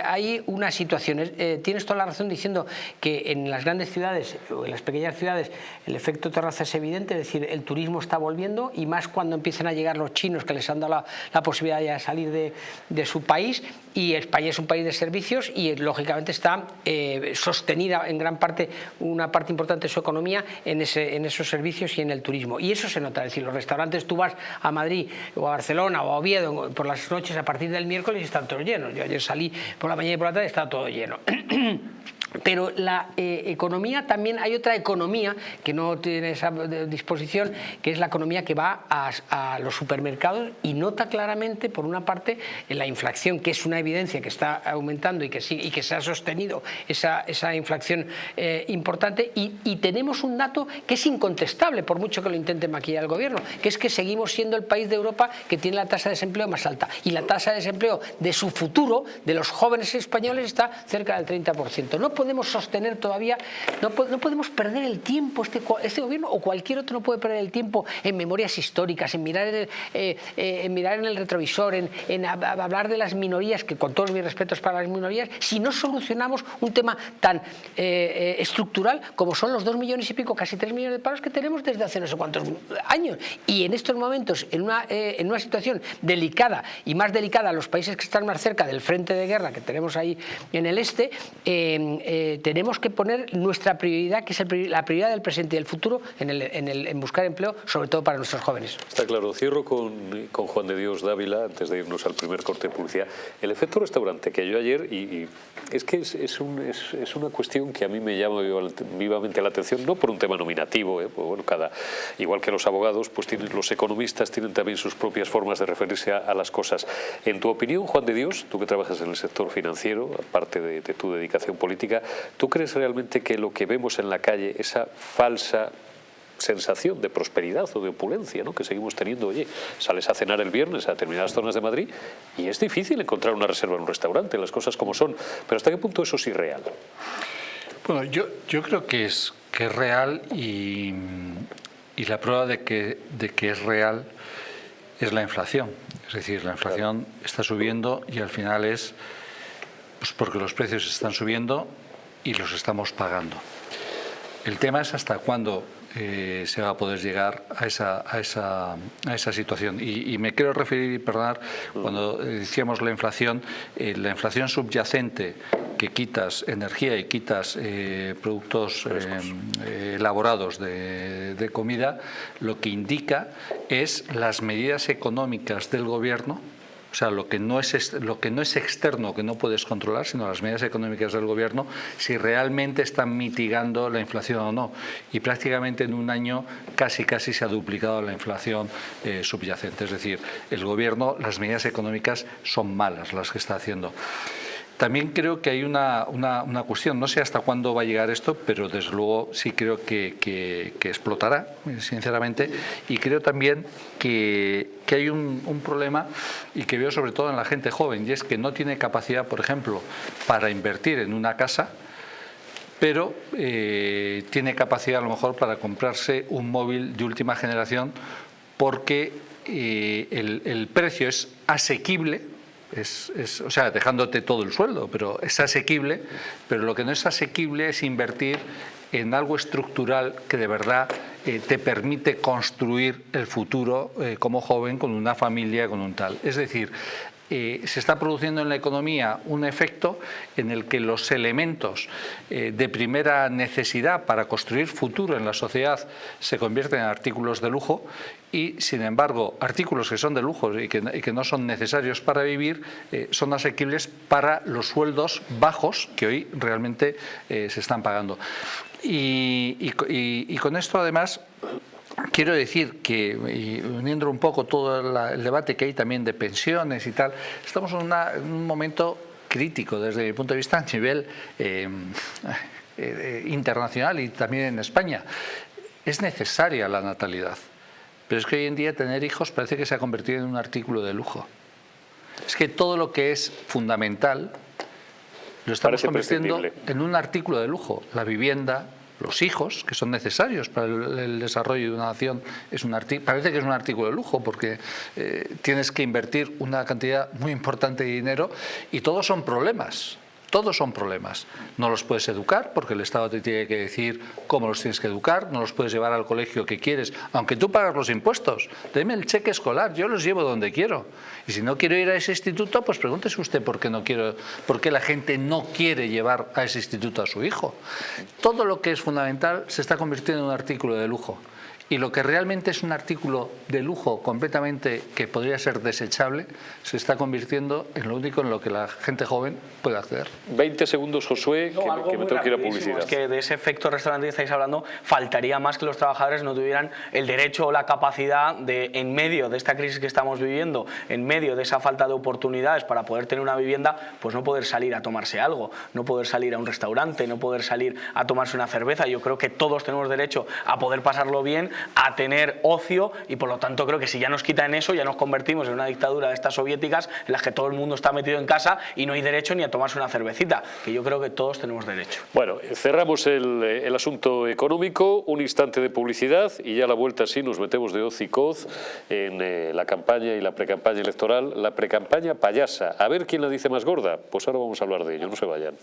hay una situación, tienes toda la razón diciendo que en las grandes ciudades o en las pequeñas ciudades el efecto terraza es evidente, es decir, el turismo está volviendo y más cuando empiezan a llegar los chinos que les han dado la, posibilidad de salir de, de, su país y España es un país de servicios y lógicamente está sostenida en gran parte, una parte importante de su economía en ese, en esos servicios y en el turismo. Y eso se nota, es decir, los restaurantes, tú vas a Madrid o a Barcelona o a Oviedo por las noches a partir del miércoles y están todos llenos. Yo ayer salí por la mañana y por la tarde y está todo lleno. Pero la eh, economía también hay otra economía que no tiene esa disposición, que es la economía que va a, los supermercados y nota claramente, por una parte, la inflación, que es una evidencia que está aumentando y que, sí, y que se ha sostenido esa, esa inflación eh, importante. Y, tenemos un dato que es incontestable, por mucho que lo intente maquillar el gobierno, que es que seguimos siendo el país de Europa que tiene la tasa de desempleo más alta. Y la tasa de desempleo de su futuro, de los jóvenes españoles, está cerca del 30%. No podemos sostener todavía, no, no podemos perder el tiempo, este, este, gobierno o cualquier otro no puede perder el tiempo en memorias históricas, en mirar en el, eh, eh, mirar en el retrovisor, en, hablar de las minorías, que con todos mis respetos para las minorías, si no solucionamos un tema tan eh, estructural como son los dos millones y pico, casi tres millones de paros que tenemos desde hace no sé cuántos años. Y en estos momentos, en una, en una situación delicada y más delicada los países que están más cerca del frente de guerra que tenemos ahí en el este, tenemos que poner nuestra prioridad, que es la prioridad del presente y del futuro, en, el, en, el, en, buscar empleo, sobre todo para nuestros jóvenes. Está claro. Cierro con, con, Juan de Dios Dávila, antes de irnos al primer corte de publicidad. El efecto restaurante que yo ayer, y, es que es, es, un, es, una cuestión que a mí me llama vivamente la atención, no por un tema nominativo, ¿eh? pues bueno, cada, igual que los abogados, pues tienen, los economistas tienen también sus propias formas de referirse a, las cosas. En tu opinión, Juan de Dios, tú que trabajas en el sector financiero, aparte de, de tu dedicación política, ¿Tú crees realmente que lo que vemos en la calle, esa falsa sensación de prosperidad o de opulencia ¿no? que seguimos teniendo. Oye, sales a cenar el viernes a determinadas zonas de Madrid y es difícil encontrar una reserva en un restaurante, las cosas como son. Pero ¿hasta qué punto eso es irreal? Bueno, yo, yo creo que es, que es real y, y la prueba de que, de que es real es la inflación. Es decir, la inflación está subiendo y al final es pues porque los precios están subiendo y los estamos pagando. El tema es hasta cuándo eh, se va a poder llegar a esa, a esa, a esa situación. Y, me quiero referir, perdonar, cuando decíamos la inflación, eh, la inflación subyacente que quitas energía y quitas eh, productos elaborados de, de comida, lo que indica es las medidas económicas del gobierno o sea, lo que, no es, lo que no es externo, que no puedes controlar, sino las medidas económicas del gobierno, si realmente están mitigando la inflación o no. Y prácticamente en un año casi casi se ha duplicado la inflación eh, subyacente. Es decir, el gobierno, las medidas económicas son malas las que está haciendo. También creo que hay una, una, cuestión, no sé hasta cuándo va a llegar esto, pero desde luego sí creo que, que, explotará, sinceramente, y creo también que, que hay un, un, problema y que veo sobre todo en la gente joven, y es que no tiene capacidad, por ejemplo, para invertir en una casa, pero eh, tiene capacidad a lo mejor para comprarse un móvil de última generación porque eh, el, el precio es asequible es, o sea, dejándote todo el sueldo, pero es asequible, pero lo que no es asequible es invertir en algo estructural que de verdad eh, te permite construir el futuro eh, como joven con una familia, con un tal. Es decir, eh, se está produciendo en la economía un efecto en el que los elementos de primera necesidad para construir futuro en la sociedad se convierten en artículos de lujo y, sin embargo, artículos que son de lujo y que, no son necesarios para vivir eh, son asequibles para los sueldos bajos que hoy realmente se están pagando. y con esto, además, Quiero decir que, uniendo un poco todo el debate que hay también de pensiones y tal, estamos en, un momento crítico desde mi punto de vista a nivel eh, eh, internacional y también en España. Es necesaria la natalidad, pero es que hoy en día tener hijos parece que se ha convertido en un artículo de lujo. Es que todo lo que es fundamental lo estamos convirtiendo en un artículo de lujo. La vivienda, los hijos, que son necesarios para el, desarrollo de una nación, es un parece que es un artículo de lujo porque eh, tienes que invertir una cantidad muy importante de dinero y todos son problemas. Todos son problemas. No los puedes educar porque el Estado te tiene que decir cómo los tienes que educar, no los puedes llevar al colegio que quieres, aunque tú pagas los impuestos. Deme el cheque escolar, yo los llevo donde quiero. Y si no quiero ir a ese instituto, pues pregúntese usted por qué, no quiero, por qué la gente no quiere llevar a ese instituto a su hijo. Todo lo que es fundamental se está convirtiendo en un artículo de lujo y lo que realmente es un artículo de lujo completamente que podría ser desechable se está convirtiendo en lo único en lo que la gente joven puede hacer. 20 segundos, Josué, que, me tengo que ir a publicidad. Es que de ese efecto restaurante que estáis hablando, faltaría más que los trabajadores no tuvieran el derecho o la capacidad de, en medio de esta crisis que estamos viviendo, en medio de esa falta de oportunidades para poder tener una vivienda, pues no poder salir a tomarse algo, no poder salir a un restaurante, no poder salir a tomarse una cerveza. Yo creo que todos tenemos derecho a poder pasarlo bien, a tener ocio y por lo tanto creo que si ya nos quitan eso ya nos convertimos en una dictadura de estas soviéticas en las que todo el mundo está metido en casa y no hay derecho ni a tomarse una cervecita, que yo creo que todos tenemos derecho. Bueno, cerramos el, el asunto económico, un instante de publicidad y ya a la vuelta sí nos metemos de hoz y coz en eh, la campaña y la precampaña electoral, la precampaña payasa. A ver quién la dice más gorda, pues ahora vamos a hablar de ello, no se vayan.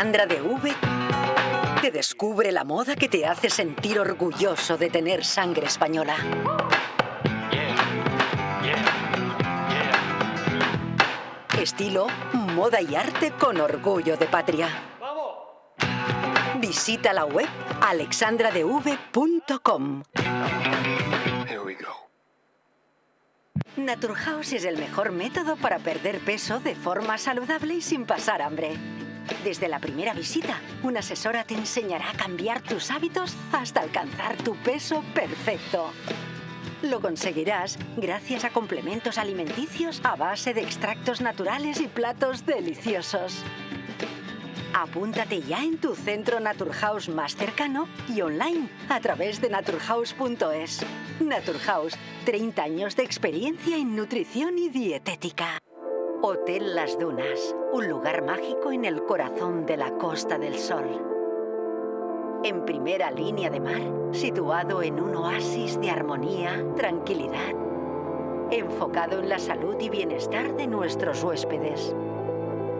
Alexandra de V te descubre la moda que te hace sentir orgulloso de tener sangre española. Estilo, moda y arte con orgullo de patria. Visita la web alexandradev.com. Naturhaus es el mejor método para perder peso de forma saludable y sin pasar hambre. Desde la primera visita, una asesora te enseñará a cambiar tus hábitos hasta alcanzar tu peso perfecto. Lo conseguirás gracias a complementos alimenticios a base de extractos naturales y platos deliciosos. Apúntate ya en tu centro Naturhaus más cercano y online a través de naturhaus.es. Naturhaus, 30 años de experiencia en nutrición y dietética. Hotel Las Dunas, un lugar mágico en el corazón de la Costa del Sol. En primera línea de mar, situado en un oasis de armonía, tranquilidad, enfocado en la salud y bienestar de nuestros huéspedes.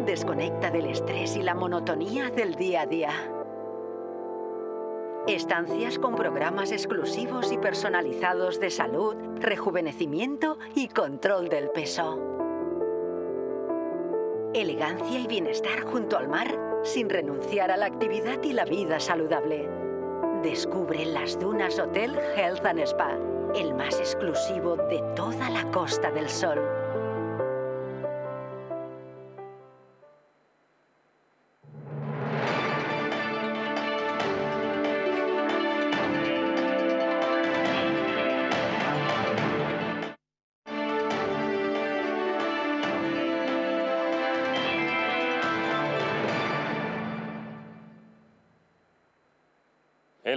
Desconecta del estrés y la monotonía del día a día. Estancias con programas exclusivos y personalizados de salud, rejuvenecimiento y control del peso. Elegancia y bienestar junto al mar sin renunciar a la actividad y la vida saludable. Descubre las Dunas Hotel Health and Spa, el más exclusivo de toda la Costa del Sol.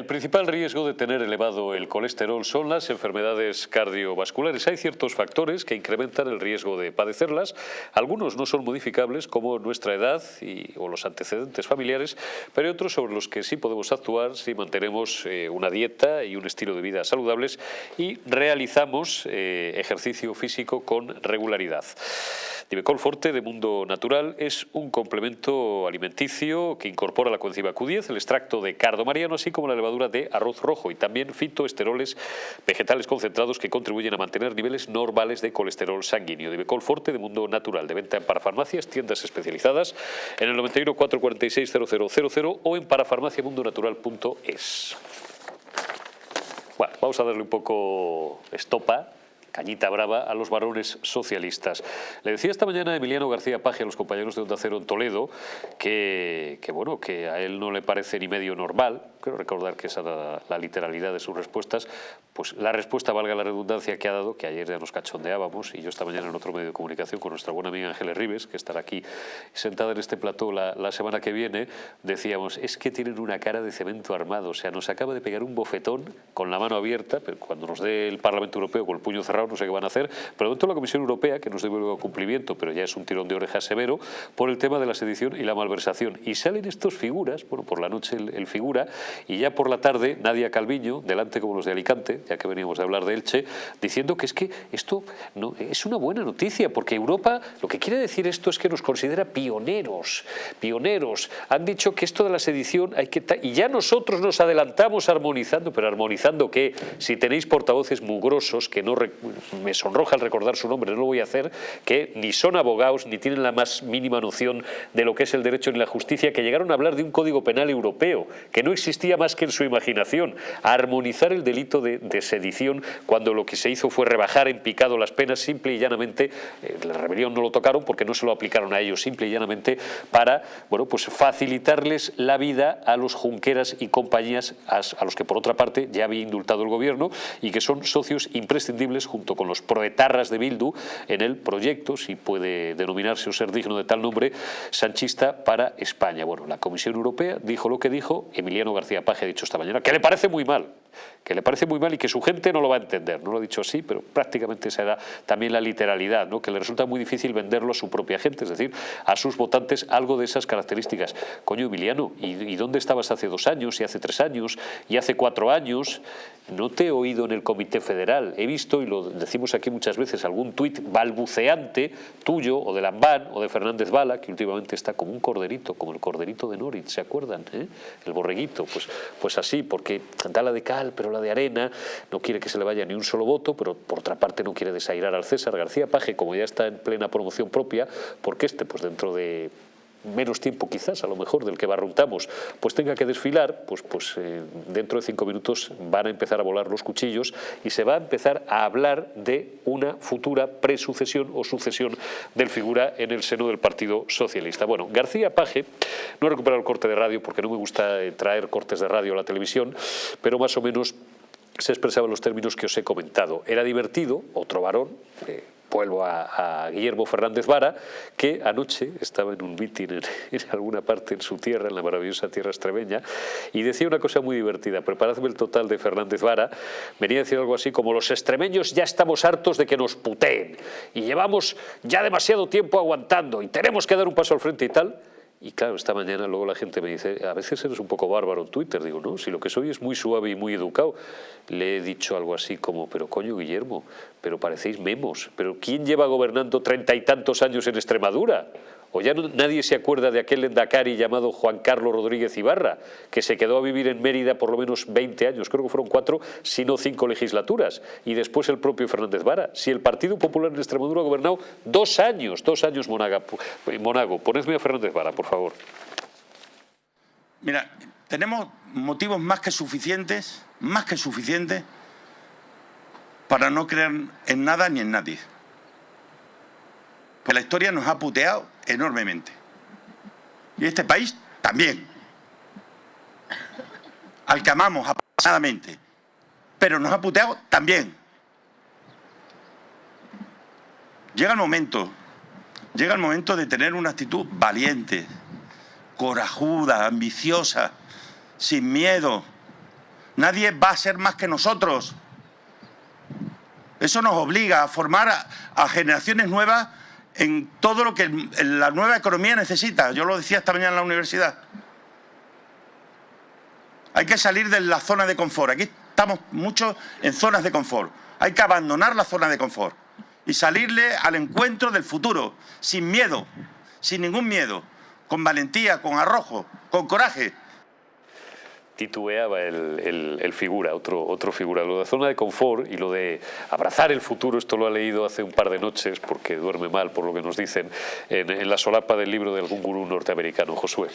El principal riesgo de tener elevado el colesterol son las enfermedades cardiovasculares. Hay ciertos factores que incrementan el riesgo de padecerlas. Algunos no son modificables, como nuestra edad y, o los antecedentes familiares, pero hay otros sobre los que sí podemos actuar si mantenemos eh, una dieta y un estilo de vida saludables y realizamos eh, ejercicio físico con regularidad. Divecol Forte de Mundo Natural es un complemento alimenticio que incorpora la coenzima Q10, el extracto de cardo mariano, así como la levadura de arroz rojo y también fitoesteroles vegetales concentrados que contribuyen a mantener niveles normales de colesterol sanguíneo. Divecol Forte de Mundo Natural, de venta en parafarmacias, tiendas especializadas en el 91 446 0000 o en parafarmaciamundonatural.es. Bueno, vamos a darle un poco estopa cañita brava a los varones socialistas. Le decía esta mañana Emiliano García Paje a los compañeros de Onda Cero en Toledo que, que, bueno, que a él no le parece ni medio normal, creo recordar que esa era la literalidad de sus respuestas, pues la respuesta, valga la redundancia que ha dado, que ayer ya nos cachondeábamos y yo esta mañana en otro medio de comunicación con nuestra buena amiga Ángeles Rives, que estará aquí sentada en este plató la, la semana que viene, decíamos, es que tienen una cara de cemento armado, o sea, nos acaba de pegar un bofetón con la mano abierta, pero cuando nos dé el Parlamento Europeo con el puño cerrado no sé qué van a hacer, dentro de la Comisión Europea, que nos luego cumplimiento, pero ya es un tirón de orejas severo, por el tema de la sedición y la malversación. Y salen estos figuras, bueno, por la noche el, el figura, y ya por la tarde Nadia Calviño, delante como los de Alicante, ya que veníamos de hablar de Elche, diciendo que es que esto no, es una buena noticia, porque Europa, lo que quiere decir esto es que nos considera pioneros, pioneros. Han dicho que esto de la sedición hay que... Y ya nosotros nos adelantamos armonizando, pero armonizando que si tenéis portavoces mugrosos que no me sonroja el recordar su nombre, no lo voy a hacer, que ni son abogados ni tienen la más mínima noción de lo que es el derecho ni la justicia, que llegaron a hablar de un código penal europeo, que no existía más que en su imaginación, a armonizar el delito de, sedición cuando lo que se hizo fue rebajar en picado las penas simple y llanamente, eh, la rebelión no lo tocaron porque no se lo aplicaron a ellos, simple y llanamente para bueno, pues facilitarles la vida a los junqueras y compañías a, a los que por otra parte ya había indultado el gobierno y que son socios imprescindibles junto con los proetarras de Bildu en el proyecto, si puede denominarse o ser digno de tal nombre, sanchista para España. Bueno, la Comisión Europea dijo lo que dijo, Emiliano García Paje ha dicho esta mañana, que le parece muy mal, que le parece muy mal y que su gente no lo va a entender. No lo ha dicho así, pero prácticamente esa era también la literalidad, ¿no? que le resulta muy difícil venderlo a su propia gente, es decir, a sus votantes algo de esas características. Coño, Emiliano, ¿y, y dónde estabas hace dos años, y hace tres años, y hace cuatro años? No te he oído en el Comité Federal. He visto, y lo decimos aquí muchas veces, algún tuit balbuceante tuyo, o de Lambán, o de Fernández Bala, que últimamente está como un corderito, como el corderito de Norit, ¿se acuerdan? eh? El borreguito, pues, pues así, porque da la de pero la de arena, no quiere que se le vaya ni un solo voto, pero por otra parte no quiere desairar al César García Paje, como ya está en plena promoción propia, porque este, pues dentro de menos tiempo quizás a lo mejor del que barruntamos, pues tenga que desfilar, pues, pues eh, dentro de cinco minutos van a empezar a volar los cuchillos y se va a empezar a hablar de una futura presucesión o sucesión del figura en el seno del Partido Socialista. Bueno, García Paje, no he recuperado el corte de radio porque no me gusta eh, traer cortes de radio a la televisión, pero más o menos se expresaba en los términos que os he comentado. Era divertido, otro varón, eh, vuelvo a, Guillermo Fernández Vara, que anoche estaba en un mitin en, en, alguna parte en su tierra, en la maravillosa tierra extremeña, y decía una cosa muy divertida, preparadme el total de Fernández Vara, venía a decir algo así como los extremeños ya estamos hartos de que nos puteen, y llevamos ya demasiado tiempo aguantando, y tenemos que dar un paso al frente y tal, y claro, esta mañana luego la gente me dice, a veces eres un poco bárbaro en Twitter. Digo, no, si lo que soy es muy suave y muy educado. Le he dicho algo así como, pero coño, Guillermo, pero parecéis memos. ¿Pero quién lleva gobernando treinta y tantos años en Extremadura? ¿O ya nadie se acuerda de aquel endacari llamado Juan Carlos Rodríguez Ibarra, que se quedó a vivir en Mérida por lo menos 20 años, creo que fueron cuatro, si no cinco legislaturas, y después el propio Fernández Vara? Si el Partido Popular en Extremadura ha gobernado dos años, dos años Monaga, Monago. Ponedme a Fernández Vara, por favor. Mira, tenemos motivos más que suficientes, más que suficientes, para no creer en nada ni en nadie. Pues la historia nos ha puteado enormemente. Y este país también. Al que amamos apasionadamente. Pero nos ha puteado también. Llega el momento, llega el momento de tener una actitud valiente, corajuda, ambiciosa, sin miedo. Nadie va a ser más que nosotros. Eso nos obliga a formar a, generaciones nuevas en todo lo que la nueva economía necesita. Yo lo decía esta mañana en la universidad. Hay que salir de la zona de confort. Aquí estamos mucho en zonas de confort. Hay que abandonar la zona de confort y salirle al encuentro del futuro, sin miedo, sin ningún miedo, con valentía, con arrojo, con coraje titubeaba el, el, figura, otro, otro figura. Lo de zona de confort y lo de abrazar el futuro, esto lo ha leído hace un par de noches porque duerme mal, por lo que nos dicen, en, la solapa del libro de algún gurú norteamericano, Josué.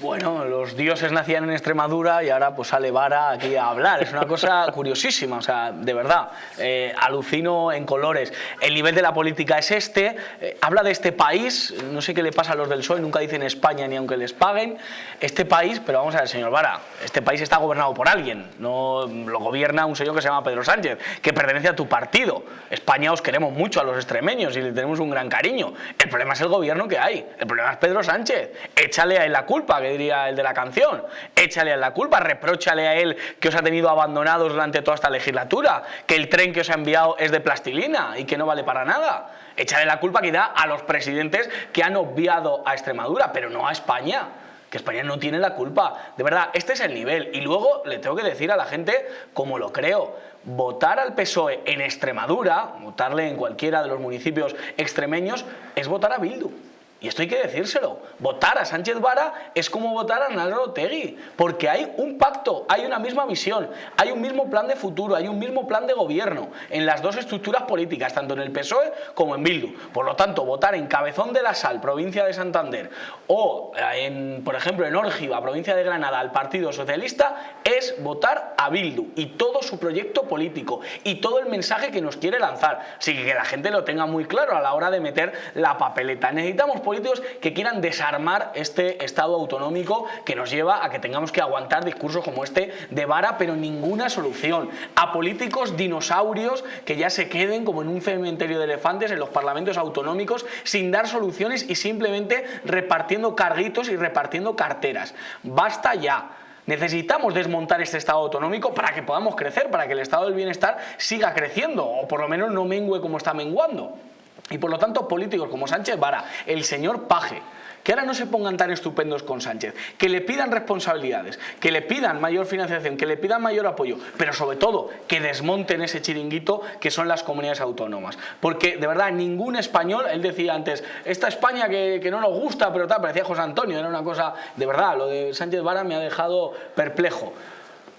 Bueno, los dioses nacían en Extremadura y ahora pues sale Vara aquí a hablar. Es una cosa curiosísima, o sea, de verdad, eh, alucino en colores. El nivel de la política es este, eh, habla de este país, no sé qué le pasa a los del PSOE, nunca dicen España ni aunque les paguen, este país, pero vamos a ver, señor Vara, este país está gobernado por alguien, no lo gobierna un señor que se llama Pedro Sánchez, que pertenece a tu partido. España os queremos mucho a los extremeños y le tenemos un gran cariño. El problema es el gobierno que hay, el problema es Pedro Sánchez. Échale a él la culpa, que diría el de la canción. Échale a él la culpa, reprochale a él que os ha tenido abandonados durante toda esta legislatura, que el tren que os ha enviado es de plastilina y que no vale para nada. Échale la culpa que da a los presidentes que han obviado a Extremadura, pero no a España que España no tiene la culpa. De verdad, este es el nivel. Y luego le tengo que decir a la gente, como lo creo, votar al PSOE en Extremadura, votarle en cualquiera de los municipios extremeños, es votar a Bildu. Y esto hay que decírselo. Votar a Sánchez Vara es como votar a Naldo Tegui, porque hay un pacto, hay una misma visión, hay un mismo plan de futuro, hay un mismo plan de gobierno en las dos estructuras políticas, tanto en el PSOE como en Bildu. Por lo tanto, votar en Cabezón de la Sal, provincia de Santander, o en, por ejemplo, en Órgiva, provincia de Granada, al Partido Socialista, es votar a Bildu y todo su proyecto político y todo el mensaje que nos quiere lanzar. Así que la gente lo tenga muy claro a la hora de meter la papeleta. Necesitamos políticos que quieran desarmar este Estado autonómico que nos lleva a que tengamos que aguantar discursos como este de vara, pero ninguna solución. A políticos dinosaurios que ya se queden como en un cementerio de elefantes en los parlamentos autonómicos sin dar soluciones y simplemente repartiendo carguitos y repartiendo carteras. Basta ya. Necesitamos desmontar este Estado autonómico para que podamos crecer, para que el Estado del Bienestar siga creciendo o por lo menos no mengue como está menguando. Y por lo tanto políticos como Sánchez Vara, el señor Paje, que ahora no se pongan tan estupendos con Sánchez, que le pidan responsabilidades, que le pidan mayor financiación, que le pidan mayor apoyo, pero sobre todo que desmonten ese chiringuito que son las comunidades autónomas. Porque de verdad ningún español, él decía antes, esta España que, que no nos gusta, pero tal, parecía José Antonio, era una cosa, de verdad, lo de Sánchez Vara me ha dejado perplejo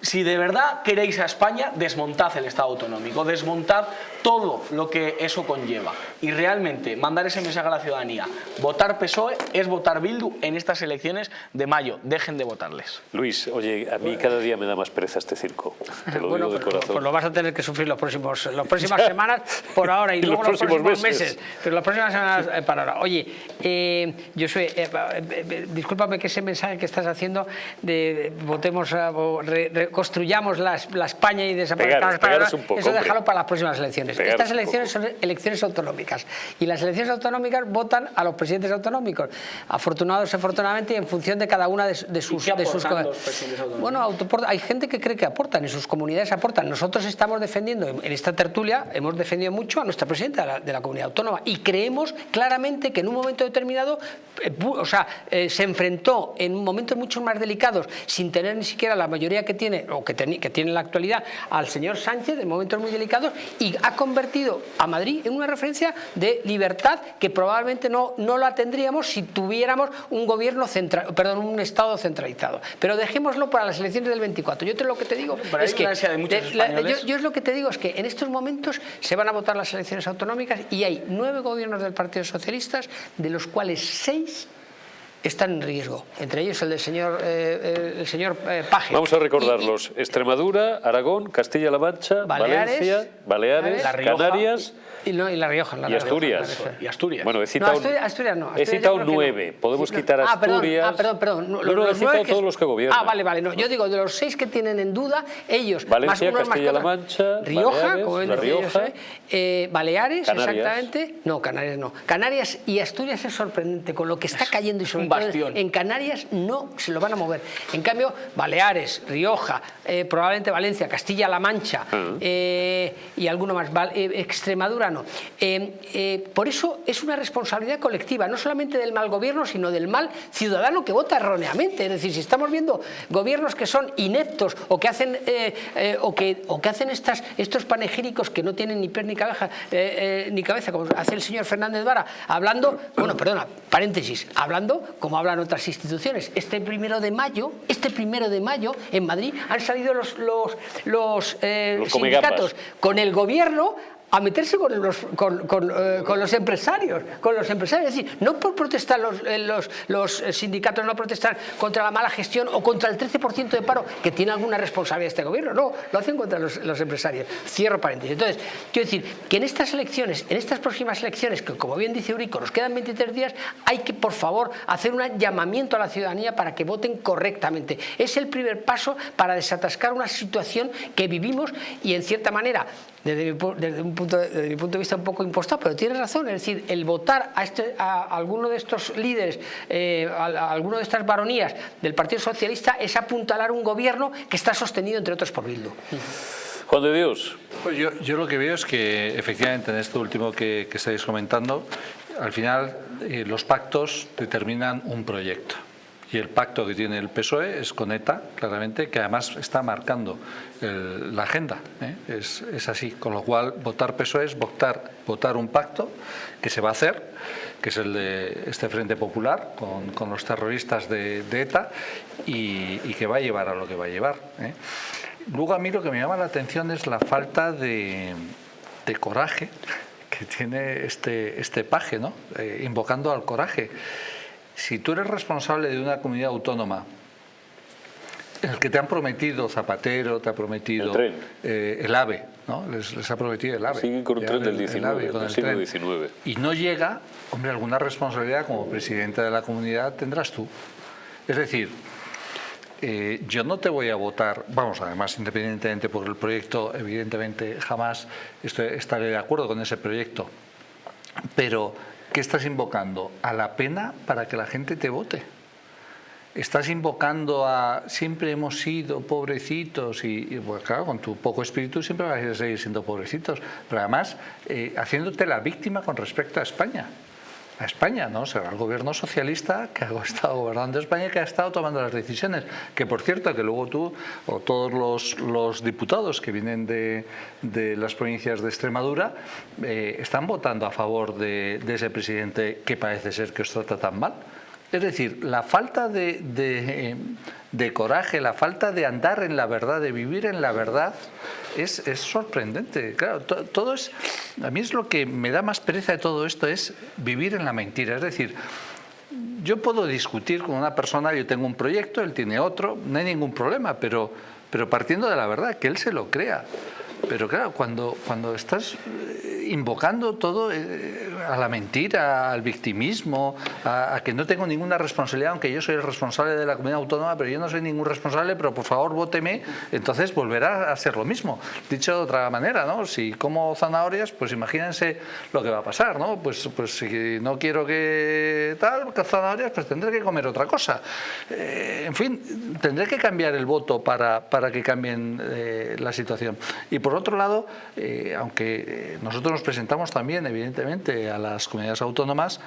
si de verdad queréis a España, desmontad el Estado autonómico, desmontad todo lo que eso conlleva. Y realmente mandar ese mensaje a la ciudadanía, votar PSOE es votar Bildu en estas elecciones de mayo. Dejen de votarles. Luis, oye, a mí cada día me da más pereza este circo. Te lo digo de corazón. Pues lo vas a tener que sufrir los próximos, las próximas semanas por ahora y, luego los próximos, meses. Pero las próximas semanas eh, para ahora. Oye, eh, yo soy, eh, discúlpame que ese mensaje que estás haciendo de, votemos, construyamos la, España y desaparezcamos eso déjalo para las próximas elecciones. Estas elecciones son elecciones autonómicas. Y las elecciones autonómicas votan a los presidentes autonómicos, afortunados afortunadamente y en función de cada una de, sus... de sus bueno, hay gente que cree que aportan y sus comunidades aportan. Nosotros estamos defendiendo, en esta tertulia, hemos defendido mucho a nuestra presidenta de la, comunidad autónoma y creemos claramente que en un momento determinado, eh, o sea, eh, se enfrentó en momentos mucho más delicados sin tener ni siquiera la mayoría que tiene o que, que tiene en la actualidad al señor Sánchez en momentos muy delicados y ha convertido a Madrid en una referencia de libertad que probablemente no, no la tendríamos si tuviéramos un gobierno central, perdón, un Estado centralizado. Pero dejémoslo para las elecciones del 24. Yo te, lo que te digo es que yo, es lo que te digo es que en estos momentos se van a votar las elecciones autonómicas y hay nueve gobiernos del Partido Socialista, de los cuales seis están en riesgo, entre ellos el del señor, eh, el señor eh, Paje. Vamos a recordarlos, Extremadura, Aragón, Castilla-La Mancha, Baleares, Valencia, Baleares. Canarias y, no, y La Rioja. La y Asturias. Rioja. Y Asturias. Bueno, he No, citado, Asturias, Asturias no. he Asturias citado no. nueve. Podemos Sí, no. quitar Ah, perdón, Asturias. Ah, perdón, perdón. No, no, he citado que- todos los que gobiernan. Ah, vale, vale. No, yo digo, de los seis que tienen en duda, ellos... Valencia, más unos, más Castilla-La. Mancha, Rioja, Baleares, como La Rioja. Eh, Baleares, Canarias. exactamente. No, Canarias no. Canarias y Asturias es sorprendente con lo que está cayendo y sobre un todo bastión. en Canarias no se lo van a mover. En cambio, Baleares, Rioja, eh, probablemente Valencia, Castilla-La Mancha eh, y alguno más, Extremadura no. Eh, eh, por eso es una responsabilidad colectiva, no solamente del mal gobierno, sino del mal ciudadano que vota erróneamente. Es decir, si estamos viendo gobiernos que son ineptos o que hacen, eh, o que, o que hacen estas, estos panegíricos que no tienen ni pies ni cabeza, ni cabeza, como hace el señor Fernández Vara, hablando, bueno, perdona, paréntesis, hablando como hablan otras instituciones. Este primero de mayo, este primero de mayo, en Madrid, han salido los, los, los, Los comegambas. sindicatos con el gobierno a meterse con los, con, eh, con los empresarios, con los empresarios. Es decir, no por protestar los, eh, los, los eh, sindicatos, no protestar contra la mala gestión o contra el 13% de paro que tiene alguna responsabilidad este gobierno, no, lo hacen contra los, los empresarios. Cierro paréntesis. Entonces, quiero decir que en estas elecciones, en estas próximas elecciones, que como bien dice Eurico, nos quedan 23 días, hay que, por favor, hacer un llamamiento a la ciudadanía para que voten correctamente. Es el primer paso para desatascar una situación que vivimos y, en cierta manera, desde mi, pu- desde un punto, de- desde mi punto de vista un poco impostado, pero tienes razón, es decir, el votar a, este, a alguno de estos líderes, eh, a, a alguno de estas varonías del Partido Socialista es apuntalar un gobierno que está sostenido, entre otros, por Bildu. Juan de Dios, Pues yo, yo lo que veo es que efectivamente en esto último que, que estáis comentando, al final eh, los pactos determinan un proyecto. Y el pacto que tiene el PSOE es con ETA, claramente, que además está marcando el- la agenda. ¿eh? Es, así. Con lo cual, votar PSOE es votar, un pacto que se va a hacer, que es el de este Frente Popular con, los terroristas de, ETA y, y que va a llevar a lo que va a llevar. ¿eh? Luego a mí lo que me llama la atención es la falta de, de coraje que tiene este, este paje, ¿no? Eh, invocando al coraje. Si tú eres responsable de una comunidad autónoma, el que te han prometido Zapatero, te ha prometido El tren. eh, el AVE, ¿no? Les, les ha prometido el AVE. Siguen con un tren del el- el 19, AVE, con del el siglo tren. XIX. Y no llega, hombre, alguna responsabilidad como presidente de la comunidad tendrás tú. Es decir, eh, yo no te voy a votar, vamos, además, independientemente por el proyecto, evidentemente jamás estoy- estaré de acuerdo con ese proyecto, pero ¿qué estás invocando? A la pena para que la gente te vote. Estás invocando a siempre hemos sido pobrecitos y, pues claro, con tu poco espíritu siempre vas a seguir siendo pobrecitos, pero además eh, haciéndote la víctima con respecto a España a España, ¿no? Será el gobierno socialista que ha estado gobernando España y que ha estado tomando las decisiones. Que por cierto, que luego tú o todos los, diputados que vienen de, las provincias de Extremadura eh, están votando a favor de, ese presidente que parece ser que os trata tan mal. Es decir, la falta de, de, de coraje, la falta de andar en la verdad, de vivir en la verdad, es, es sorprendente. Claro, to- todo es, a mí es lo que me da más pereza de todo esto, es vivir en la mentira. Es decir, yo puedo discutir con una persona, yo tengo un proyecto, él tiene otro, no hay ningún problema, pero, pero partiendo de la verdad, que él se lo crea. Pero claro, cuando, cuando estás eh, invocando todo eh, a la mentira, al victimismo, a, que no tengo ninguna responsabilidad, aunque yo soy el responsable de la comunidad autónoma, pero yo no soy ningún responsable, pero por favor vóteme, entonces volverá a ser lo mismo. Dicho de otra manera, ¿no? Si como zanahorias, pues imagínense lo que va a pasar, ¿no? Pues, pues si no quiero que tal, que zanahorias, pues tendré que comer otra cosa. Eh, en fin, tendré que cambiar el voto para, para que cambien la situación. Y por otro lado, eh, aunque eh, nosotros nos presentamos también, evidentemente, a las comunidades autónomas,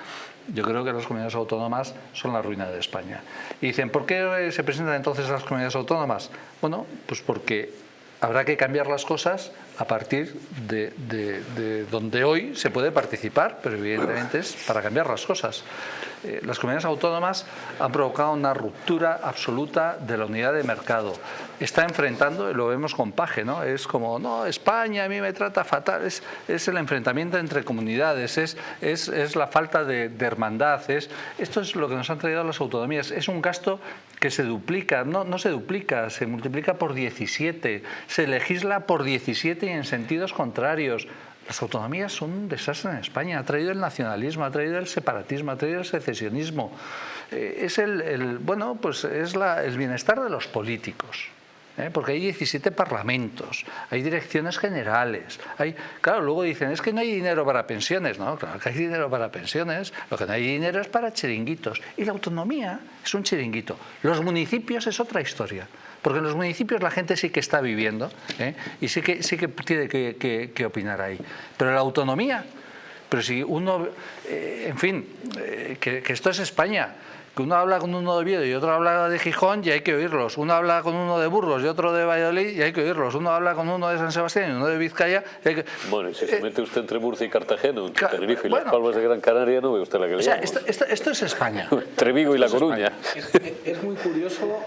yo creo que las comunidades autónomas son la ruina de España. Y dicen, ¿por qué eh, se presentan entonces las comunidades autónomas? Bueno, pues porque habrá que cambiar las cosas a partir de, de donde hoy se puede participar, pero evidentemente es para cambiar las cosas. Eh, las comunidades autónomas han provocado una ruptura absoluta de la unidad de mercado. Está enfrentando, lo vemos con Paje, ¿no? es como, no, España a mí me trata fatal, es, es el enfrentamiento entre comunidades, es, es, es la falta de, hermandad, es, esto es lo que nos han traído las autonomías, es un gasto que se duplica, no, no se duplica, se multiplica por 17, se legisla por 17 y en sentidos contrarios. Las autonomías son un desastre en España. Ha traído el nacionalismo, ha traído el separatismo, ha traído el secesionismo. Eh, es el, bueno, pues es el bienestar de los políticos. ¿eh? porque hay 17 parlamentos, hay direcciones generales, hay, claro, luego dicen, es que no hay dinero para pensiones, no, claro que hay dinero para pensiones, lo que no hay dinero es para chiringuitos, y la autonomía es un chiringuito, los municipios es otra historia. Porque en los municipios la gente sí que está viviendo ¿eh? y sí que, sí que tiene que, opinar ahí. Pero la autonomía, pero si uno, eh, en fin, eh, que, que esto es España, que uno habla con uno de Oviedo y otro habla de Gijón y hay que oírlos. Uno habla con uno de Burgos y otro de Valladolid y hay que oírlos. Uno habla con uno de San Sebastián y uno de Vizcaya y hay que... Bueno, y si se mete usted entre Murcia y Cartagena, entre Tenerife y Las Palmas de Gran Canaria, no ve usted la que le O sea, esto, esto, es España. Trevigo y La Coruña. Es, muy curioso,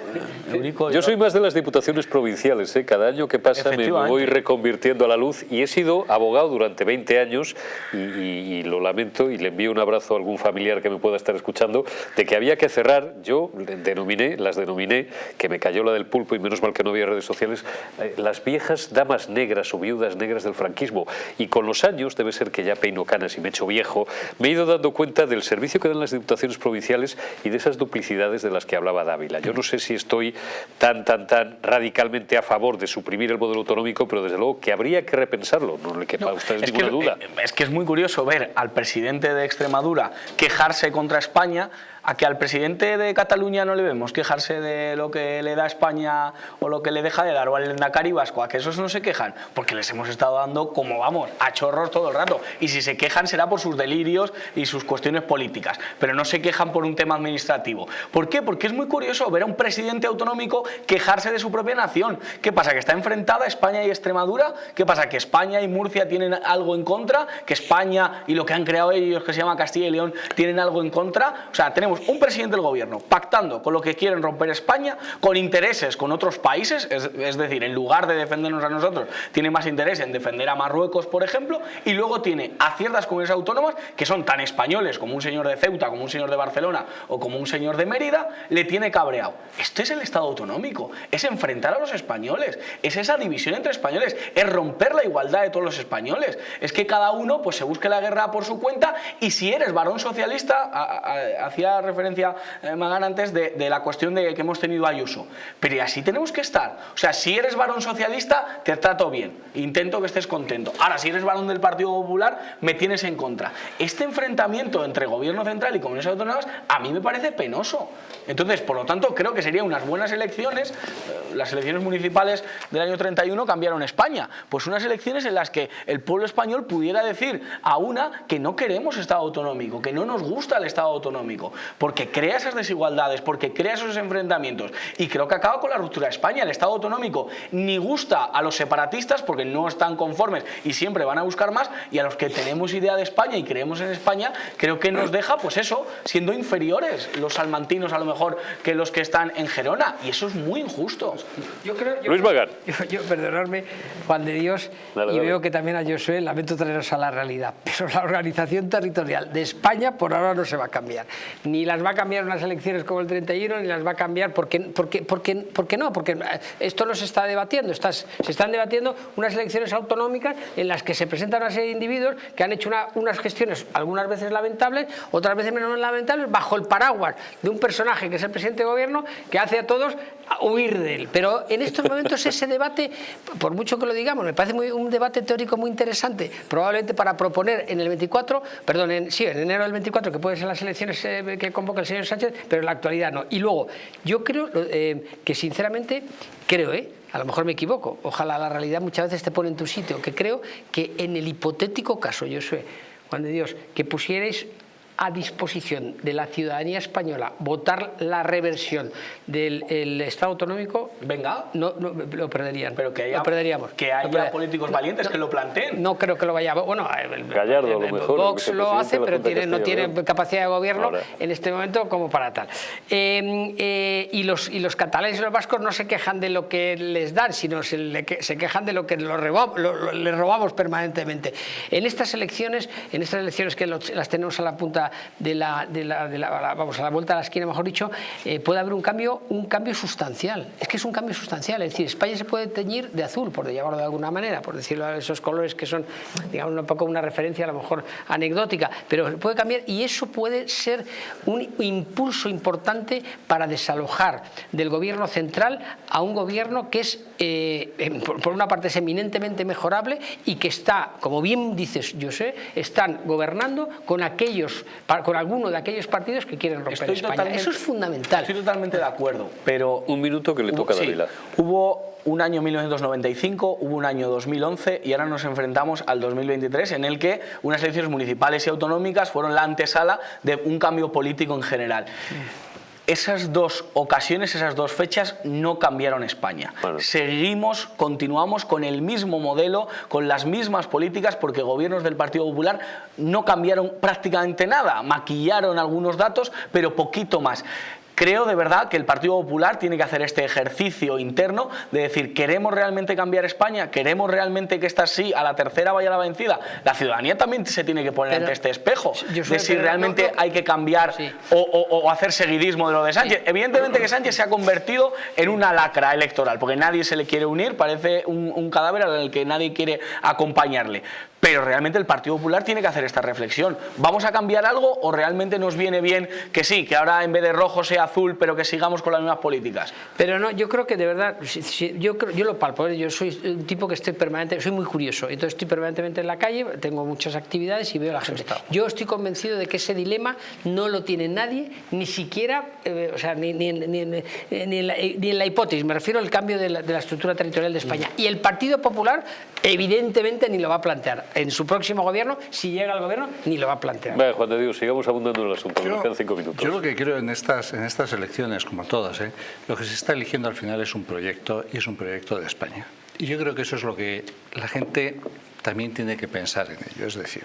Eurico, Yo soy más de las diputaciones provinciales. ¿eh? Cada año que pasa me voy reconvirtiendo a la luz y he sido abogado durante 20 años y, y lo lamento y le envío un abrazo a algún familiar que me pueda estar escuchando de que había que cerrar, yo denominé, las denominé, que me cayó la del pulpo y menos mal que no había redes sociales, eh, las viejas damas negras o viudas negras del franquismo. Y con los años, debe ser que ya peino canas y me echo viejo, me he ido dando cuenta del servicio que dan las diputaciones provinciales y de esas duplicidades de las que hablaba Dávila. Yo no sé si estoy tan, tan, tan radicalmente a favor de suprimir el modelo autonómico, pero desde luego que habría que repensarlo, no le quepa a ustedes ninguna duda. Eh, es que es muy curioso ver al presidente de Extremadura quejarse contra España a que al presidente de Cataluña no le vemos quejarse de lo que le da España o lo que le deja de dar, o al Endacari Vasco, a que esos no se quejan, porque les hemos estado dando, como vamos, a chorros todo el rato. Y si se quejan será por sus delirios y sus cuestiones políticas, pero no se quejan por un tema administrativo. ¿Por qué? Porque es muy curioso ver a un presidente autonómico quejarse de su propia nación. ¿Qué pasa? ¿Que está enfrentada España y Extremadura? ¿Qué pasa? ¿Que España y Murcia tienen algo en contra? ¿Que España y lo que han creado ellos, que se llama Castilla y León, tienen algo en contra? O sea, tenemos un presidente del gobierno pactando con lo que quieren romper España, con intereses con otros países, es, decir, en lugar de defendernos a nosotros, tiene más interés en defender a Marruecos, por ejemplo, y luego tiene a ciertas comunidades autónomas que son tan españoles como un señor de Ceuta, como un señor de Barcelona o como un señor de Mérida, le tiene cabreado. Esto es el Estado autonómico, es enfrentar a los españoles, es esa división entre españoles, es romper la igualdad de todos los españoles, es que cada uno pues se busque la guerra por su cuenta y si eres varón socialista, hacía referencia eh, Magán antes de, la cuestión de que hemos tenido Ayuso. Pero así tenemos que estar. O sea, si eres varón socialista, te trato bien. Intento que estés contento. Ahora, si eres varón del Partido Popular, me tienes en contra. Este enfrentamiento entre gobierno central y comunidades autónomas a mí me parece penoso. Entonces, por lo tanto, creo que serían unas buenas elecciones. Eh, las elecciones municipales del año 31 cambiaron España. Pues unas elecciones en las que el pueblo español pudiera decir a una que no queremos Estado autonómico, que no nos gusta el Estado autonómico porque crea esas desigualdades, porque crea esos enfrentamientos y creo que acaba con la ruptura de España. El Estado autonómico ni gusta a los separatistas porque no están conformes y siempre van a buscar más y a los que tenemos idea de España y creemos en España, creo que nos deja, pues eso, siendo inferiores los salmantinos a lo mejor que los que están en Gerona y eso es muy injusto. Yo creo, Luis Magar. Yo, perdonarme, Juan de Dios, y veo que también a Josué lamento traeros a la realidad, pero la organización territorial de España por ahora no se va a cambiar. Ni la las va a cambiar unas elecciones como el 31 ni las va a cambiar porque, porque, porque, porque no, porque esto no se está debatiendo, Estás, se están debatiendo unas elecciones autonómicas en las que se presentan una serie de individuos que han hecho unas gestiones algunas veces lamentables, otras veces menos lamentables, bajo el paraguas de un personaje que es el presidente de gobierno que hace a todos huir de él. Pero en estos momentos ese debate, por mucho que lo digamos, me parece muy, un debate teórico muy interesante, probablemente para proponer en el 24, perdón, en, sí, en enero del 24, que pueden ser las elecciones eh, que convoca el señor Sánchez, pero en la actualidad no. Y luego, yo creo eh, que sinceramente, creo, ¿eh? a lo mejor me equivoco, ojalá la realidad muchas veces te pone en tu sitio, que creo que en el hipotético caso, yo sé, Juan de Dios, que pusierais a disposición de la ciudadanía española votar la reversión del Estado autonómico, venga, no, lo perderían. Pero que haya, lo perderíamos. Que haya políticos valientes que lo planteen. No creo que lo vaya. Bueno, Gallardo, lo mejor. Vox lo hace, pero tiene, no tiene capacidad de gobierno en este momento como para tal. Em, eh, y, los, y los catalanes y los vascos no se quejan de lo que les dan, sino se, se quejan de lo que lo les robamos permanentemente. En estas elecciones, en estas elecciones que las tenemos a la punta de la, de la, vamos, a la vuelta a la esquina, mejor dicho, eh, puede haber un cambio, un cambio sustancial. Es que es un cambio sustancial. Es decir, España se puede teñir de azul, por llamarlo de alguna manera, por decirlo a esos colores que son, digamos, un poco una referencia a lo mejor anecdótica, pero puede cambiar y eso puede ser un impulso importante para desalojar del gobierno central a un gobierno que es, eh, por una parte, es eminentemente mejorable y que está, como bien dices, yo sé, están gobernando con aquellos, con alguno de aquellos partidos que quieren romper España. Eso es fundamental. Estoy totalmente de acuerdo, pero... Un minuto que le toca a Davila. hubo un año 1995, hubo un año 2011 y ahora nos enfrentamos al 2023 en el que unas elecciones municipales y autonómicas fueron la antesala de un cambio político en general esas dos ocasiones, esas dos fechas no cambiaron España. Seguimos, continuamos con el mismo modelo, con las mismas políticas, porque gobiernos del Partido Popular no cambiaron prácticamente nada, maquillaron algunos datos, pero poquito más. Creo de verdad que el Partido Popular tiene que hacer este ejercicio interno de decir, ¿queremos realmente cambiar España? ¿Queremos realmente que esta sí, a la tercera vaya la vencida? La ciudadanía también se tiene que poner ante este espejo de si realmente hay que cambiar o, hacer seguidismo de lo de Sánchez. Evidentemente que Sánchez se ha convertido en una lacra electoral, porque nadie se le quiere unir, parece un, un cadáver al que nadie quiere acompañarle. Pero realmente el Partido Popular tiene que hacer esta reflexión. ¿Vamos a cambiar algo o realmente nos viene bien que sí, que ahora en vez de rojo sea azul, pero que sigamos con las mismas políticas? Pero no, yo creo que de verdad, yo, yo lo palpo, ¿eh? yo soy un tipo que estoy permanente, soy muy curioso, entonces estoy permanentemente en la calle, tengo muchas actividades y veo a la gente. Yo estoy convencido de que ese dilema no lo tiene nadie, ni siquiera, eh, o sea, ni, ni, ni, en la, ni, en la, hipótesis, me refiero al cambio de la, de la estructura territorial de España. Y el Partido Popular evidentemente ni lo va a plantear en su próximo gobierno, si llega al gobierno, ni lo va a plantear. Vale, Juan de Dios, sigamos abundando en el asunto, yo, quedan cinco minutos. Yo lo que creo en estas, en estas elecciones, como todas, ¿eh? lo que se está eligiendo al final es un proyecto y es un proyecto de España. Y yo creo que eso es lo que la gente también tiene que pensar en ello. Es decir,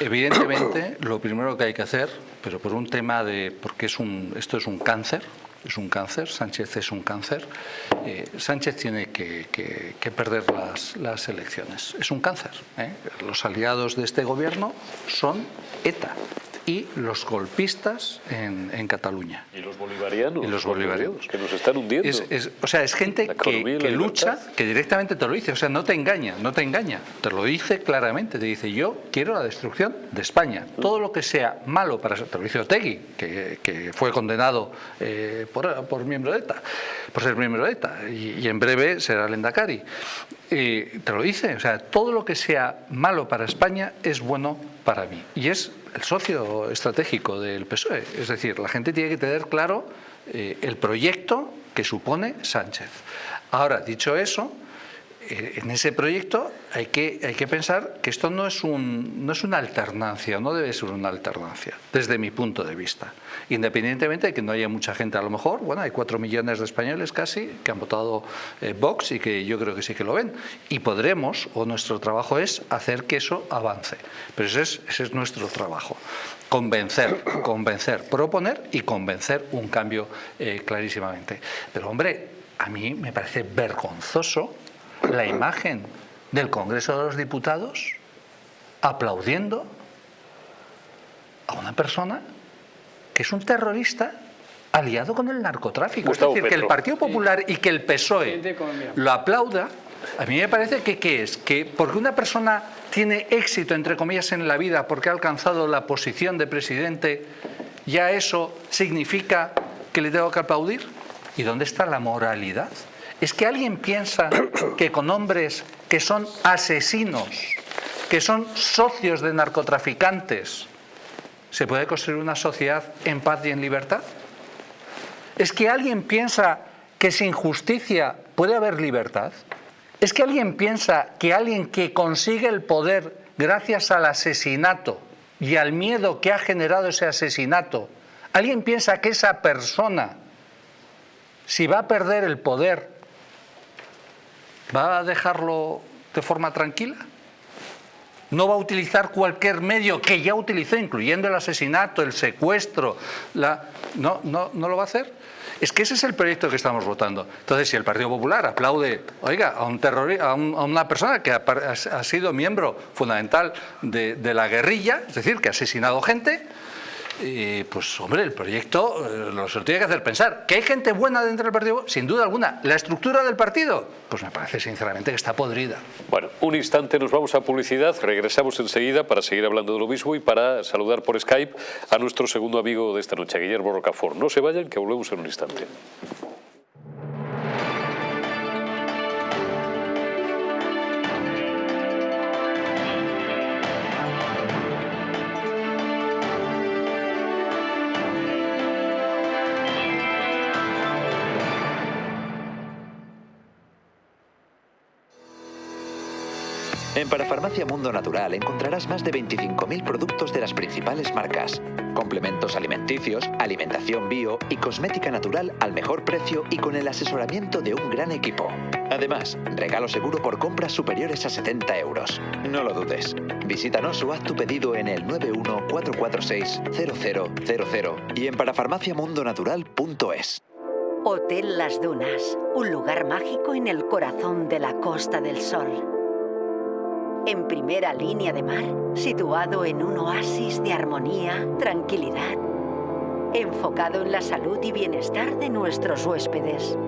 evidentemente lo primero que hay que hacer, pero por un tema de, porque es un, esto es un cáncer, es un cáncer, Sánchez es un cáncer, eh, Sánchez tiene que, perder las, elecciones. Es un cáncer. ¿eh? Los aliados de este gobierno son ETA y los golpistas en, Cataluña. Y los bolivarianos. Y los bolivarianos. Que nos están hundiendo. o sea, es gente que, lucha, que directamente te lo dice. O sea, no te engaña, no te engaña. Te lo dice claramente. Te dice, yo quiero la destrucción de España. Todo lo que sea malo para... Te lo dice Otegui, que, fue condenado eh, por, miembro de ETA, por ser miembro de ETA. Y, en breve será el Endacari. te lo dice. O sea, todo lo que sea malo para España es bueno para mí. Y es el socio estratégico del PSOE. Es decir, la gente tiene que tener claro eh, el proyecto que supone Sánchez. Ahora, dicho eso, en ese proyecto hay que, hay que pensar que esto no es, un, no es una alternancia, no debe ser una alternancia, desde mi punto de vista. Independientemente de que no haya mucha gente, a lo mejor, bueno, hay cuatro millones de españoles casi que han votado eh, Vox y que yo creo que sí que lo ven. Y podremos, o nuestro trabajo es hacer que eso avance. Pero ese es, ese es nuestro trabajo. Convencer, convencer, proponer y convencer un cambio eh, clarísimamente. Pero hombre, a mí me parece vergonzoso la imagen del Congreso de los Diputados aplaudiendo a una persona que es un terrorista aliado con el narcotráfico. es decir, que el Partido Popular y que el PSOE lo aplauda, a mí me parece que ¿qué es? Que porque una persona tiene éxito, entre comillas, en la vida porque ha alcanzado la posición de presidente, ya eso significa que le tengo que aplaudir. ¿Y dónde está la moralidad? ¿Es que alguien piensa que con hombres que son asesinos, que son socios de narcotraficantes, se puede construir una sociedad en paz y en libertad? ¿Es que alguien piensa que sin justicia puede haber libertad? ¿Es que alguien piensa que alguien que consigue el poder gracias al asesinato y al miedo que ha generado ese asesinato, ¿alguien piensa que esa persona, si va a perder el poder, va a dejarlo de forma tranquila? no va a utilizar cualquier medio que ya utilizó, incluyendo el asesinato, el secuestro, la... No, no, no lo va a hacer. Es que ese es el proyecto que estamos votando. Entonces, si el Partido Popular aplaude, oiga, a, un a, una persona que ha, sido miembro fundamental de la guerrilla, es decir, que ha asesinado gente, y pues hombre, el proyecto eh, nos lo tiene que hacer pensar. ¿Que hay gente buena dentro del partido? Sin duda alguna. ¿La estructura del partido? Pues me parece sinceramente que está podrida. Bueno, un instante nos vamos a publicidad, regresamos enseguida para seguir hablando de lo mismo y para saludar por Skype a nuestro segundo amigo de esta noche, Guillermo Rocafort. No se vayan, que volvemos en un instante. En Parafarmacia Mundo Natural encontrarás más de 25.000 productos de las principales marcas, complementos alimenticios, alimentación bio y cosmética natural al mejor precio y con el asesoramiento de un gran equipo. Además, regalo seguro por compras superiores a 70 euros. No lo dudes. Visítanos o haz tu pedido en el 914460000 y en parafarmaciamundonatural.es. Hotel Las Dunas, un lugar mágico en el corazón de la Costa del Sol en primera línea de mar, situado en un oasis de armonía, tranquilidad, enfocado en la salud y bienestar de nuestros huéspedes.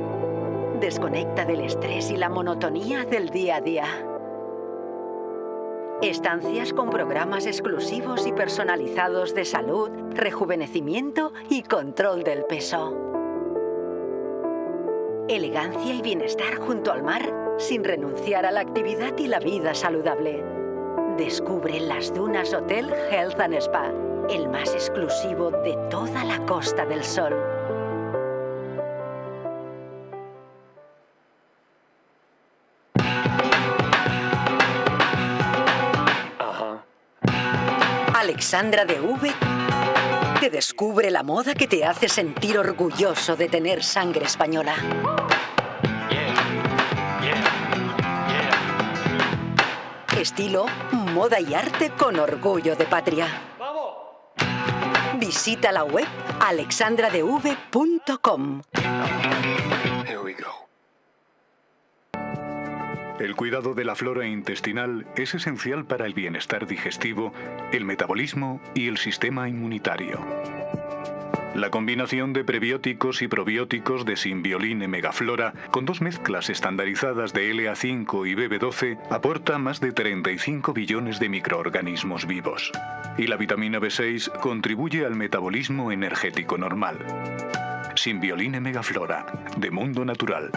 Desconecta del estrés y la monotonía del día a día. Estancias con programas exclusivos y personalizados de salud, rejuvenecimiento y control del peso. Elegancia y bienestar junto al mar sin renunciar a la actividad y la vida saludable. Descubre Las Dunas Hotel Health and Spa, el más exclusivo de toda la Costa del Sol. Alexandra de V te descubre la moda que te hace sentir orgulloso de tener sangre española. Estilo, moda y arte con orgullo de patria. Visita la web alexandradev.com. El cuidado de la flora intestinal es esencial para el bienestar digestivo, el metabolismo y el sistema inmunitario. La combinación de prebióticos y probióticos de Symbioline Megaflora, con dos mezclas estandarizadas de LA5 y BB12, aporta más de 35 billones de microorganismos vivos. Y la vitamina B6 contribuye al metabolismo energético normal. Symbioline Megaflora, de Mundo Natural.